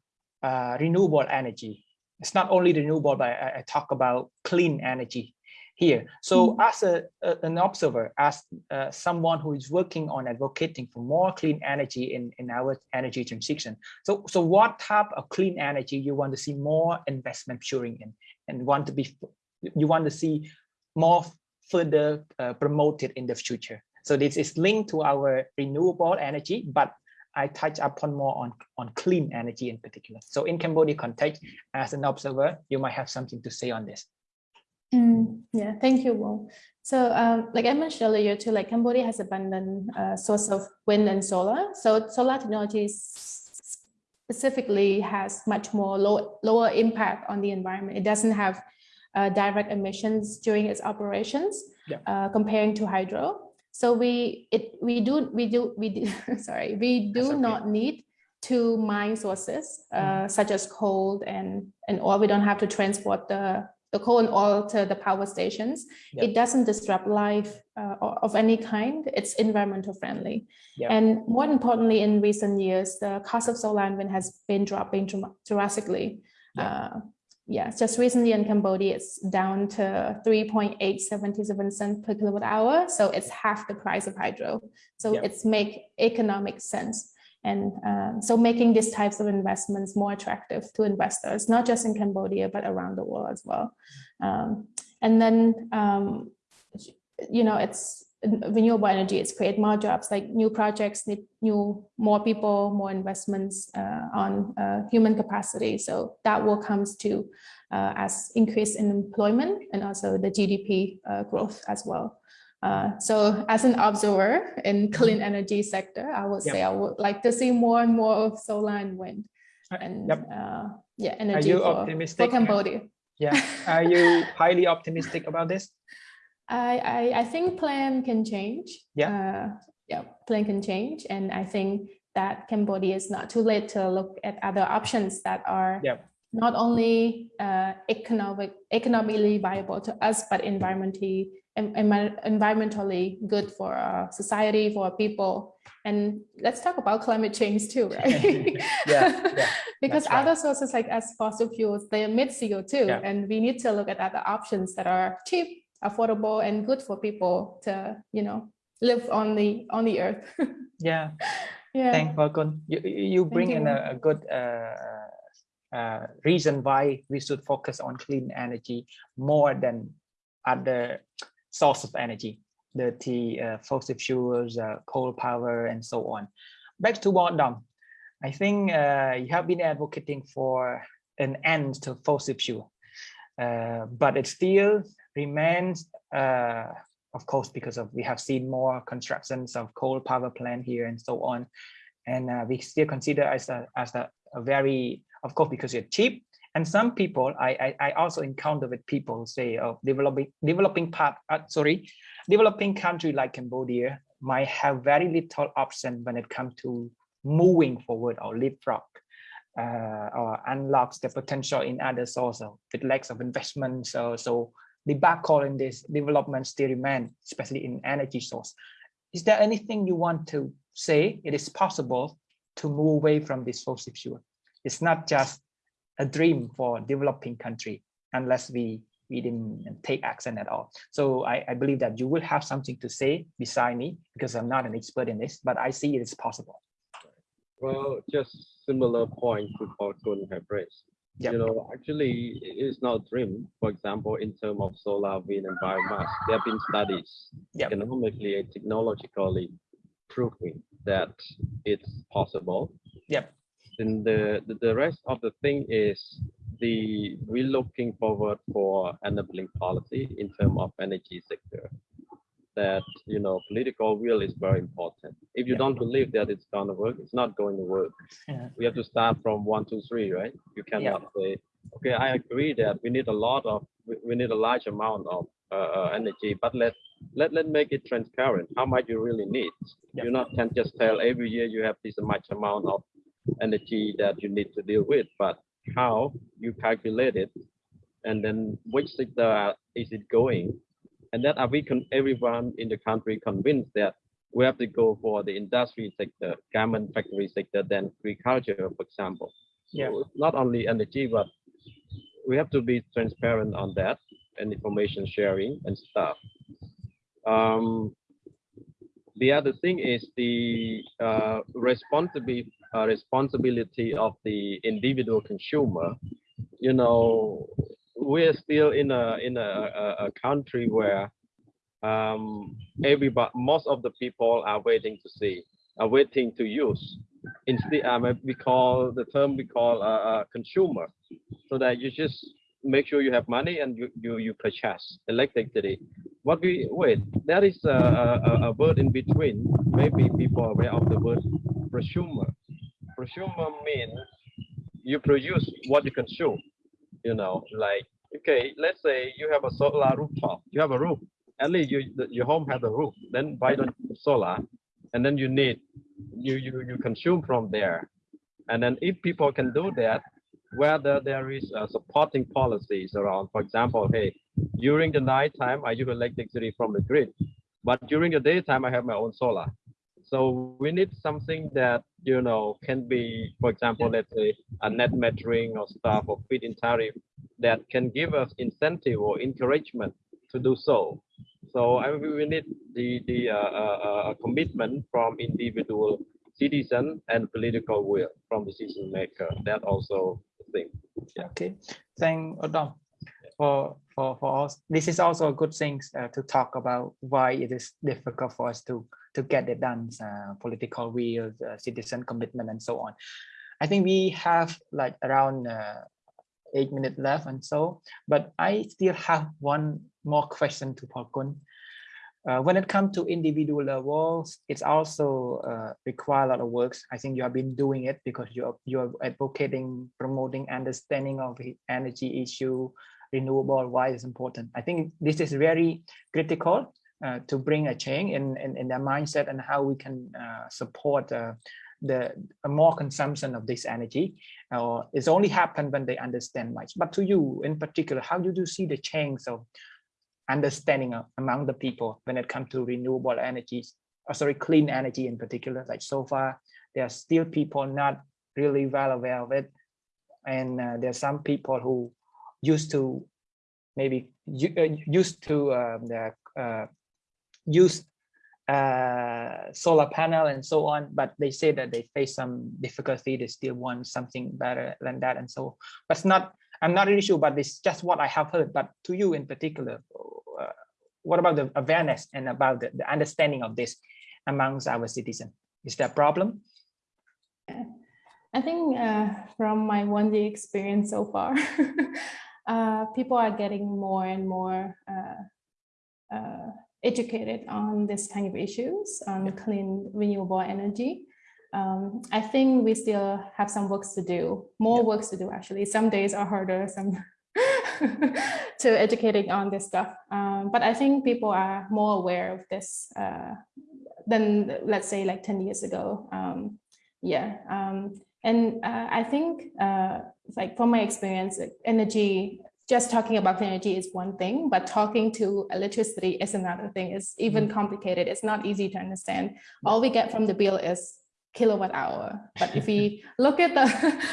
uh, renewable energy it's not only renewable, but I, I talk about clean energy here. So as a, a- an observer, as uh, someone who is working on advocating for more clean energy in, in our energy transition. So, so what type of clean energy you want to see more investment pouring in and want to be, you want to see more further uh, promoted in the future. So this is linked to our renewable energy, but I touch upon more on, on clean energy in particular. So in Cambodia context, as an observer, you might have something to say on this. Mm, yeah, thank you, Will. So um, like I mentioned earlier too, like Cambodia has abundant uh, source of wind and solar. So solar technology specifically has much more low, lower impact on the environment. It doesn't have uh, direct emissions during its operations Yeah. uh, comparing to hydro. So we it we do we do we do, sorry we do okay. not need to mine sources uh, such as coal and and oil. We don't have to transport the the coal and oil to the power stations. Yeah. It doesn't disrupt life uh, of any kind. It's environmental friendly. Yeah. And more importantly, in recent years, the cost of solar and wind has been dropping dram- drastically. Yeah. Uh, yeah, just recently in Cambodia, it's down to 3.877 cents per kilowatt hour. So it's half the price of hydro. So Yeah. it's make economic sense. And um, so making these types of investments more attractive to investors, not just in Cambodia, but around the world as well. Um, and then, um, you know, it's renewable energy, it's create more jobs, like new projects need new, more people, more investments uh, on uh, human capacity. So that will comes to uh, as increase in employment and also the GDP uh, growth as well. Uh, so as an observer in clean energy sector, I would Yep. say I would like to see more and more of solar and wind Uh, and yep. uh, yeah, Are energy you for, for? Cambodia. Yeah. Are you highly optimistic about this? I, I, I think plan can change. Yeah. Uh, yeah, plan can change. And I think that Cambodia is not too late to look at other options that are Yeah. not only uh, economic, economically viable to us, but environmentally, environmentally good for our society, for our people. And let's talk about climate change too, right? Yeah, yeah, Because right. other sources like as fossil fuels, they emit CO2 Yeah. and we need to look at other options that are cheap, affordable and good for people to, you know, live on the, on the earth. Yeah. Yeah. Thank. You, you bring in a, a good uh, uh, reason why we should focus on clean energy more than other source of energy. dirty uh, fossil fuels, uh, coal power, and so on. Back to Wardom. I think uh, you have been advocating for an end to fossil fuel, uh, but it still remains, uh, of course, because of we have seen more constructions of coal power plant here and so on, and uh, we still consider as a as a, a very, of course, because it's cheap. And some people, I, I, I also encounter with people say, oh, developing developing part, uh, sorry, developing country like Cambodia might have very little option when it comes to moving forward or leapfrog uh, or unlocks the potential in other sources with lacks of investment. So, so the backcall in this development still remain, especially in energy source. Is there anything you want to say? It is possible to move away from this fossil fuel. It's not just a dream for developing country unless we we didn't take action at all. So I, I believe that you will have something to say beside me because I'm not an expert in this, but I see it is possible. Well, just similar point to Paul Kun have raised. Yep. You know, actually, it's not a dream. For example, in terms of solar, wind, and biomass, there have been studies Yep. economically and technologically proving that it's possible. Yep. Then the, the the rest of the thing is the we're looking forward for enabling policy in terms of energy sector. That you know, political will is very important. If you Yeah. don't believe that it's gonna work, it's not going to work Yeah. we have to start from one, two, three, right? You cannot say, okay, I agree that we need a lot of, we, need a large amount of uh, uh, energy, but let let let make it transparent. How much you really need? Yeah. You not can just tell every year you have this much amount of energy that you need to deal with, but how you calculate it, and then which sector is it going, and that are we con- everyone in the country convinced that we have to go for the industry sector, garment factory sector, than agriculture, for example. Yeah. So Not only energy, but we have to be transparent on that and information sharing and stuff. Um, the other thing is the uh, responsibility uh, responsibility of the individual consumer. You know, we're still in a in a, a, a country where um, everybody, most of the people are waiting to see, are waiting to use. Instead, um, we call the term we call uh, uh, consumer, so that you just make sure you have money and you you, you purchase electricity. What we wait, there is a, a, a word in between. Maybe people are aware of the word prosumer. Prosumer means you produce what you consume. You know, like okay, let's say you have a solar rooftop. You have a roof at least you, your home has a roof, then buy the solar, and then you need, you, you, you consume from there. And then if people can do that, whether there is uh, supporting policies around, for example, hey, during the night time, I use electricity from the grid, but during the daytime, I have my own solar. So we need something that, you know, can be, for example, let's say a net metering or stuff or feed-in tariff that can give us incentive or encouragement to do so. So I mean, we need the the uh, uh, uh, commitment from individual citizen and political will from decision maker. That also thing. Okay, thank Odom for for for us. This is also a good thing uh, to talk about why it is difficult for us to to get it done. Uh, political will, uh, citizen commitment, and so on. I think we have like around eight minutes left and so, but I still have one more question to Paul Uh, when it comes to individual levels, it's also uh, require a lot of works. I think you have been doing it because you're you're advocating, promoting understanding of energy issue, renewable, why it's important. I think this is very critical uh, to bring a change in, in, in their mindset and how we can uh, support uh, the more consumption of this energy. Uh, it's only happened when they understand much. But to you in particular, how do you see the change of understanding uh, among the people when it comes to renewable energies, or sorry, clean energy in particular? Like so far, there are still people not really well aware of it. And uh, there are some people who used to maybe uh, used to um, the, uh, use uh, solar panel and so on, but they say that they face some difficulty. They still want something better than that, and so. But it's not. I'm not really sure, but it's just what I have heard. But to you in particular, uh, what about the awareness and about the, the understanding of this amongst our citizens? Is there a problem? I think uh, from my one day experience so far, uh, people are getting more and more uh, uh, educated on this kind of issues on clean renewable energy. Um, I think we still have some works to do, more Yeah. works to do actually. Some days are harder, some to educating on this stuff. Um, but I think people are more aware of this uh, than let's say like 10 years ago. Um, yeah. Um, and uh, I think uh, like from my experience, energy, just talking about energy is one thing, but talking to electricity is another thing. It's even complicated. It's not easy to understand. All we get from the bill is kilowatt hour. But if we look at the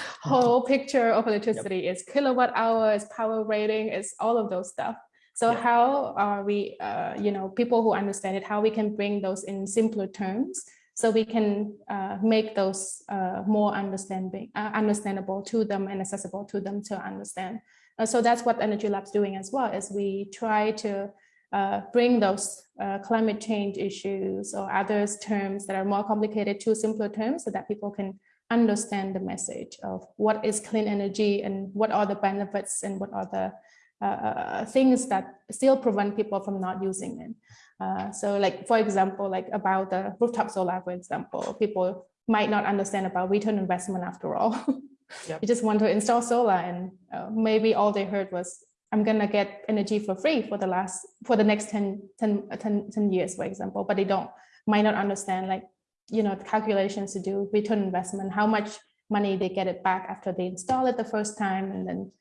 whole picture of electricity, it's kilowatt hour, it's power rating, it's all of those stuff. So Yeah. how are we, uh, you know, people who understand it, how we can bring those in simpler terms so we can uh, make those uh, more understanding, uh, understandable to them and accessible to them to understand. Uh, so that's what Energy Lab's doing as well, is we try to uh, bring those uh, climate change issues or others terms that are more complicated to simpler terms so that people can understand the message of what is clean energy and what are the benefits and what are the uh, things that still prevent people from not using it. Uh, so like, for example, like about the rooftop solar, for example, people might not understand about return investment after all. Yep. You just want to install solar and uh, maybe all they heard was, I'm gonna get energy for free for the last, for the next 10, 10, uh, 10, 10 years, for example, but they don't, might not understand like, you know, the calculations to do return investment, how much money they get it back after they install it the first time and then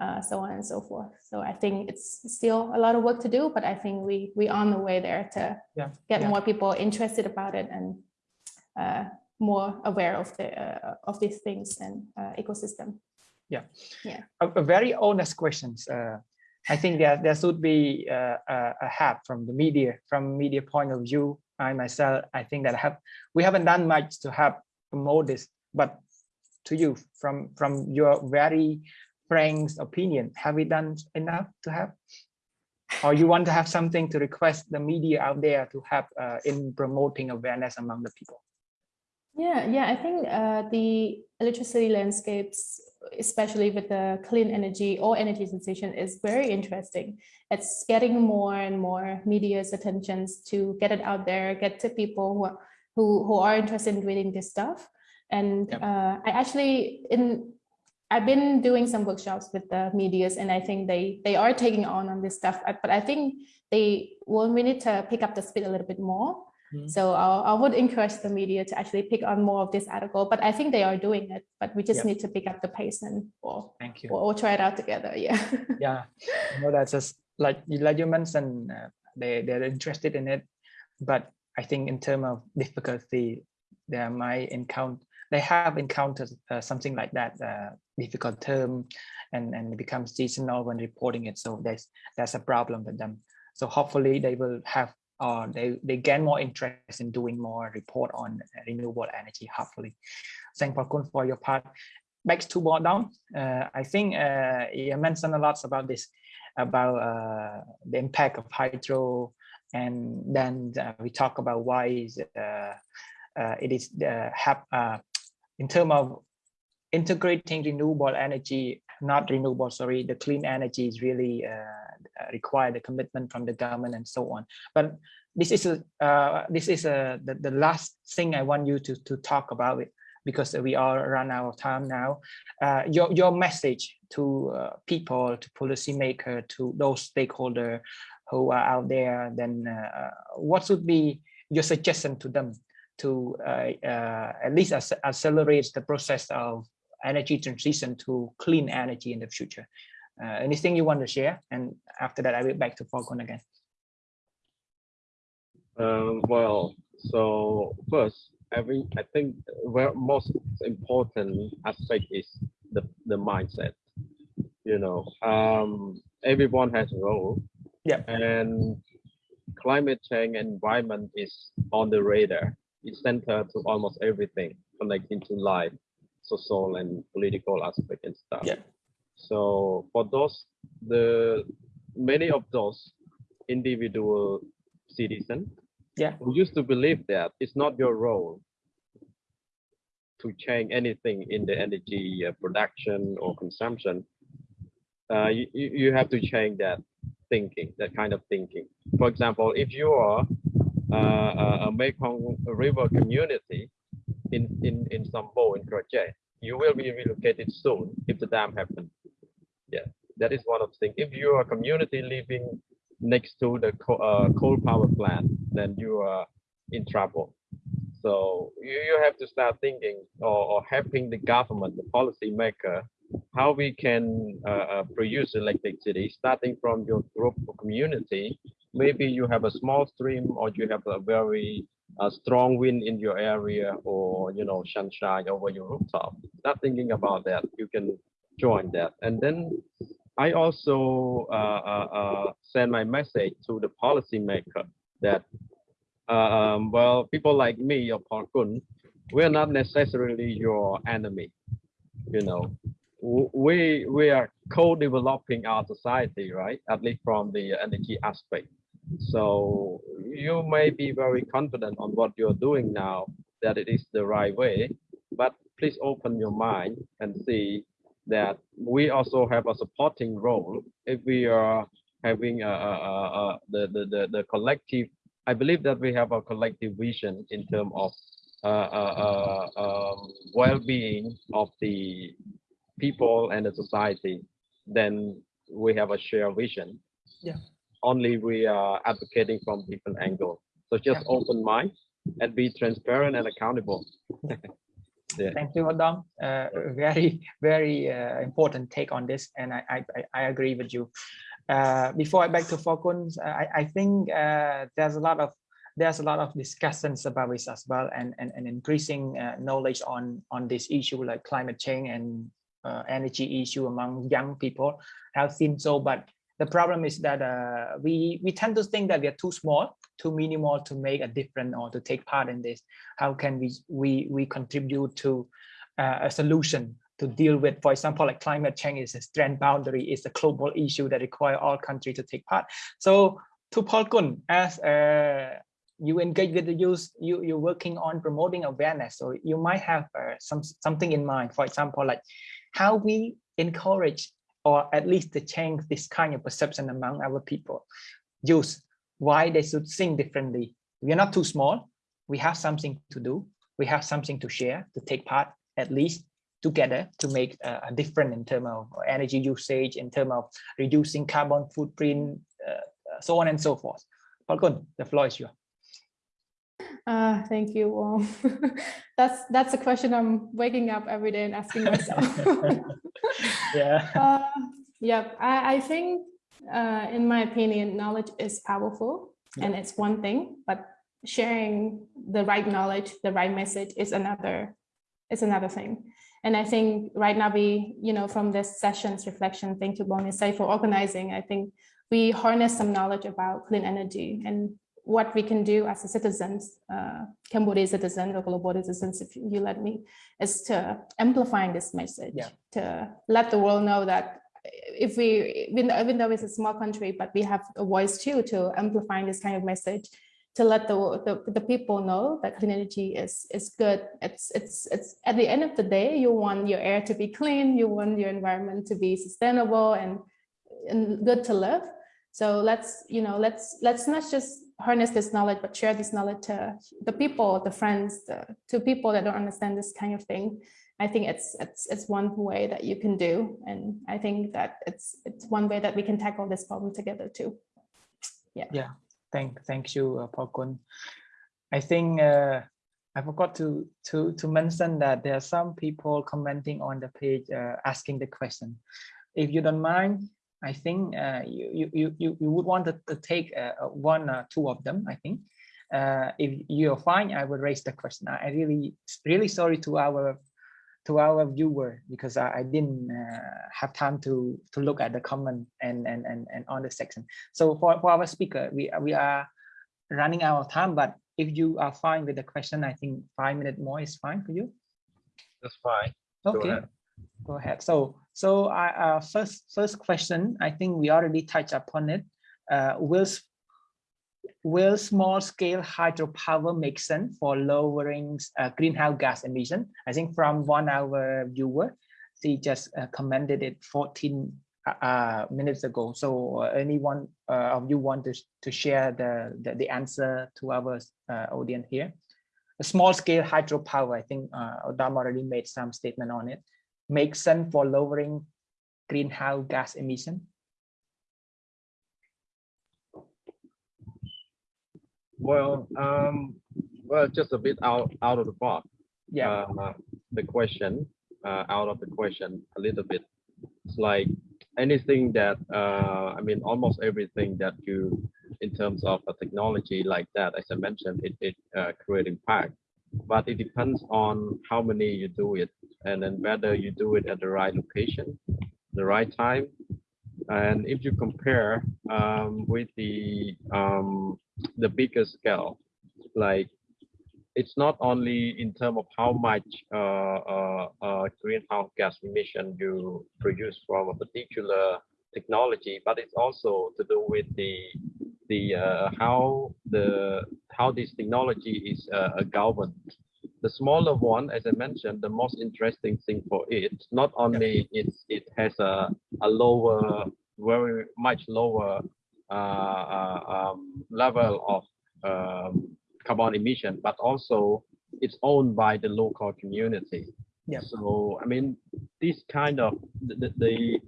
uh, so on and so forth. So I think it's still a lot of work to do, but I think we we on the way there to Yeah, get yeah. more people interested about it and uh, more aware of the uh, of these things and uh, ecosystem. Yeah, yeah. A, a very honest questions. Uh, I think there there should be uh, a, a help from the media, from media point of view. I myself, I think that have we haven't done much to help promote this, but to you, from from your very frank opinion, have we done enough to help? Or you want to have something to request the media out there to help uh, in promoting awareness among the people? Yeah, yeah, I think uh, the electricity landscapes, especially with the clean energy or energy transition, is very interesting. It's getting more and more media's attentions to get it out there, get to people who are, who, who are interested in reading this stuff. And Yep. uh, I actually in I've been doing some workshops with the medias, and I think they they are taking on on this stuff. But I think they will we need to pick up the speed a little bit more. Mhm. So I, I would encourage the media to actually pick on more of this article, but I think they are doing it, but we just Yeah. need to pick up the pace and or, Thank you. or, or try it out together. Yeah. yeah you know that's just like you like you mentioned uh, they they're interested in it but i think in terms of difficulty they might encounter they have encountered uh, something like that uh, difficult term and and it becomes seasonal when reporting it so there's that's a problem with them so hopefully they will have or they they gain more interest in doing more report on renewable energy hopefully. Thank you for your part. Back to board down. Uh, i think uh, you mentioned a lot about this about uh, the impact of hydro and then uh, we talk about why is uh, uh, it is uh, have uh, in terms of integrating renewable energy not renewable sorry the clean energy is really uh, require the commitment from the government and so on. But this is a uh, this is a the, the last thing i want you to to talk about it because we are run out of time now. Uh, your your message to uh, people to policymaker to those stakeholder who are out there then uh, what would be your suggestion to them to uh, uh, at least ac accelerate the process of energy transition to clean energy in the future uh, anything you want to share and after that i will back to Falcon again Um, well, so first, every I think where most important aspect is the the mindset. You know, um, everyone has a role. Yeah. And climate change environment is on the radar. It's centered to almost everything connecting to life, social and political aspect and stuff. Yeah. So for those, the many of those individual citizen Yeah. who used to believe that it's not your role to change anything in the energy uh, production or consumption. Uh, you, you have to change that thinking, that kind of thinking. For example, if you are uh, a Mekong River community in, in, in Sambor in Kratie, you will be relocated soon if the dam happens. Yeah, that is one of the things. If you are a community living next to the co uh, coal power plant, then you are in trouble. So you, you have to start thinking or, or helping the government, the policy maker, how we can uh, uh, produce electricity starting from your group or community. Maybe you have a small stream or you have a very uh, strong wind in your area or, you know, sunshine over your rooftop. Start thinking about that. You can join that. And then I also uh, uh, uh, send my message to the policymaker that, um, well, people like me or Parkun, we're not necessarily your enemy. You know, we we are co-developing our society, right? At least from the energy aspect. So you may be very confident on what you're doing now that it is the right way, but please open your mind and see that we also have a supporting role if we are having a, a, a, the, the, the collective, I believe that we have a collective vision in terms of uh, uh, uh, um, well-being of the people and the society, then we have a shared vision. Yeah. Only we are advocating from different angles. So just Yeah. open mind and be transparent and accountable. Thank you, Adam. Uh, very, very uh, important take on this, and I, I, I- agree with you. Uh, before I back to Falcon, I, I think uh, there's a lot of there's a lot of discussions about this as well, and and, and increasing uh, knowledge on on this issue like climate change and uh, energy issue among young people have seen so. But the problem is that uh, we we tend to think that we are too small, too minimal to make a difference or to take part in this. How can we we we contribute to uh, a solution to deal with for example like climate change is a transboundary is a global issue that require all countries to take part. So to Paul Kun as uh, you engage with the youth you you're working on promoting awareness. So you might have uh, some something in mind. For example like how we encourage or at least to change this kind of perception among our people. Use why they should think differently. We are not too small. We have something to do. We have something to share to take part at least together to make a, a difference in terms of energy usage in terms of reducing carbon footprint uh, so on and so forth. Falcon, the floor is yours. Uh, thank you. That's that's a question I'm waking up every day and asking myself. yeah uh, yeah, I, I think, uh, in my opinion, knowledge is powerful and it's one thing, but sharing the right knowledge, the right message is another, is another thing. And I think right now we, you know, from this session's reflection, thank you, Bonisai, for organizing. I think we harness some knowledge about clean energy and what we can do as a citizens, uh, Cambodian citizens or global citizens, if you let me, is to amplifying this message, Yeah. to let the world know that if we, even though, even though it's a small country, but we have a voice too to amplifying this kind of message, to let the, the, the people know that clean energy is, is good. It's, it's, it's at the end of the day, you want your air to be clean, you want your environment to be sustainable and, and good to live. So let's, you know, let's, let's not just harness this knowledge, but share this knowledge to the people, the friends, the, to people that don't understand this kind of thing. I think it's it's it's one way that you can do, and I think that it's it's one way that we can tackle this problem together too. Yeah. Yeah. Thank thank you uh, Falcon. I think uh, I forgot to to to mention that there are some people commenting on the page uh, asking the question. If you don't mind, I think uh, you, you you you would want to, to take uh, uh, one or two of them. I think uh, if you're fine, I will raise the question. I really really sorry to our to our viewer because I, I didn't uh, have time to to look at the comment and and and, and on the section. So for, for our speaker, we we are running out of time, but if you are fine with the question, I think five minutes more is fine for you. That's fine. Okay. Go ahead. So so I uh, first first question, I think we already touched upon it. Uh, will will small scale hydropower make sense for lowering uh, greenhouse gas emission? I think from one hour viewer, she just uh, commented it 14 uh, uh minutes ago. So uh, anyone uh, of you want to, to share the, the, the answer to our audience here? Small scale hydropower, I think uh, Odam already made some statement on it, makes sense for lowering greenhouse gas emission. Well, um, well, just a bit out out of the box. Yeah. Uh, the question, uh, out of the question, a little bit. It's like anything that uh, I mean, almost everything that you, in terms of a technology like that, as I mentioned, it it uh, create impact. But it depends on how many you do it, and then whether you do it at the right location, the right time, and if you compare um, with the um, the bigger scale, like it's not only in terms of how much uh, uh, uh, greenhouse gas emission you produce from a particular technology, but it's also to do with the the uh, how the how this technology is uh, governed. The smaller one, as I mentioned, the most interesting thing for it, not only it's it has a a lower, very much lower uh, uh, um, level of um, carbon emission, but also it's owned by the local community. Yeah. So I mean, this kind of the the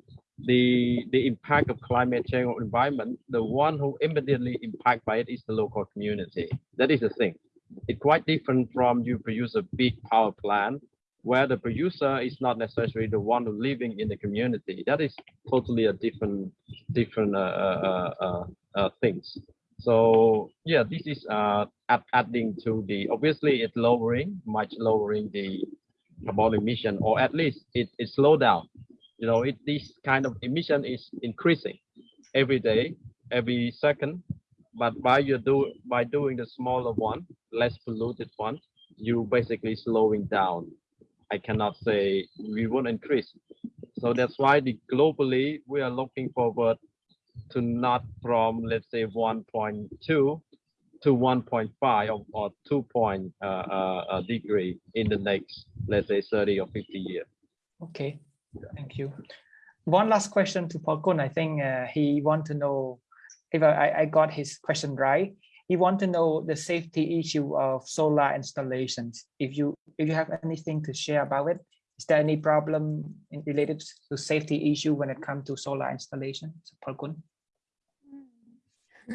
the the impact of climate change or environment, the one who immediately impacted by it is the local community. That is the thing. It's quite different from you produce a big power plant where the producer is not necessarily the one living in the community. That is totally a different different uh, uh, uh, uh things. So yeah, this is uh, adding to the obviously it's lowering much lowering the carbon emission, or at least it it slow down. You know, it this kind of emission is increasing every day, every second. But by you do by doing the smaller one, less polluted one, you basically slowing down I cannot say we won't increase. So that's why the globally we are looking forward to not from let's say 1.2 to 1.5 or, or 2 point uh, uh, degree in the next let's say 30 or 50 years. Okay, thank you. One last question to Paul Kun. I think uh, he want to know if I, I got his question right he want to know the safety issue of solar installations. If you if you have anything to share about it, is there any problem in, related to safety issue when it comes to solar installation? So,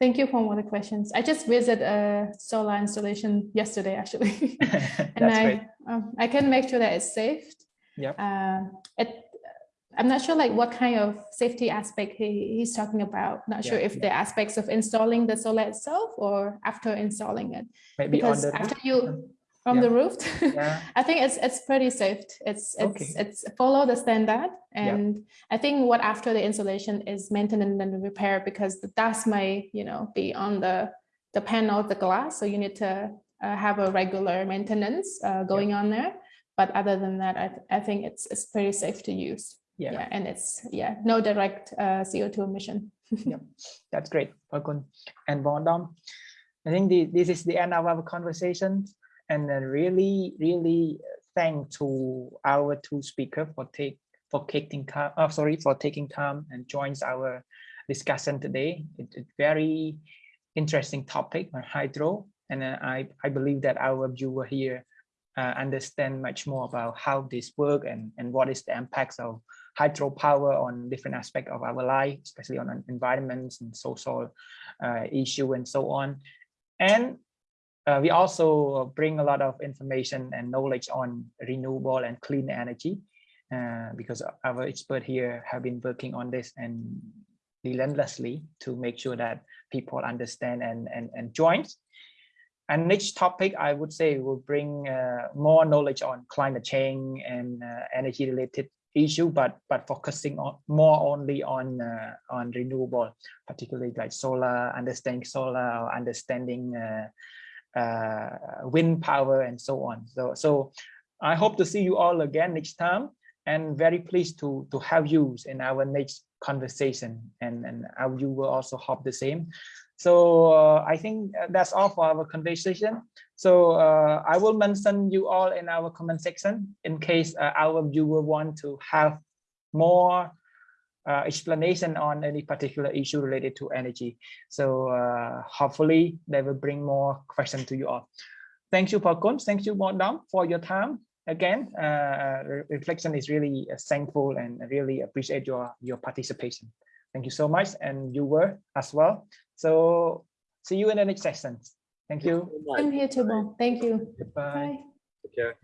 Thank you for all the questions. I just visited a solar installation yesterday, actually, and I um, I can make sure that it's safe. Yeah. Uh, it I'm not sure like what kind of safety aspect he, he's talking about. Not sure if yeah. the aspects of installing the solar itself or after installing it. Maybe because after you from yeah. the roof, yeah. I think it's it's pretty safe. It's it's okay. it's follow the standard, and I think what after the installation is maintenance and repair because the dust may you know be on the the panel, the glass, so you need to uh, have a regular maintenance uh, going on there. But other than that, I, th I think it's it's pretty safe to use. Yeah. yeah and it's yeah no direct uh, co2 emission. Yeah that's great Pakun and Bondom I think the, this is the end of our conversation. And then really really thank to our two speakers for take for taking time oh, sorry for taking time and joins our discussion today. It's a very interesting topic on hydro. And uh, I, I believe that our viewer here uh, understand much more about how this work and, and what is the impacts of hydropower on different aspects of our life, especially on environments and social uh, issue and so on. And uh, we also bring a lot of information and knowledge on renewable and clean energy uh, because our expert here have been working on this and relentlessly to make sure that people understand and, and, and join. And next topic, I would say, will bring uh, more knowledge on climate change and uh, energy related issue, but but focusing on more only on uh, on renewable, particularly like solar, understanding solar, or understanding uh, uh, wind power, and so on. So so I hope to see you all again next time, and very pleased to to have you in our next conversation, and and you will also hope the same. So uh, I think that's all for our conversation. So uh, I will mention you all in our comment section in case uh, our viewer want to have more uh, explanation on any particular issue related to energy. So uh, hopefully they will bring more questions to you all. Thank you, Paul Kunz. Thank you, Dom, for your time. Again, uh, reflection is really thankful and really appreciate your, your participation. Thank you so much. And you were as well. So see you in the next session. Thank you. I'm here too, Thank you. Goodbye. Bye. Take care.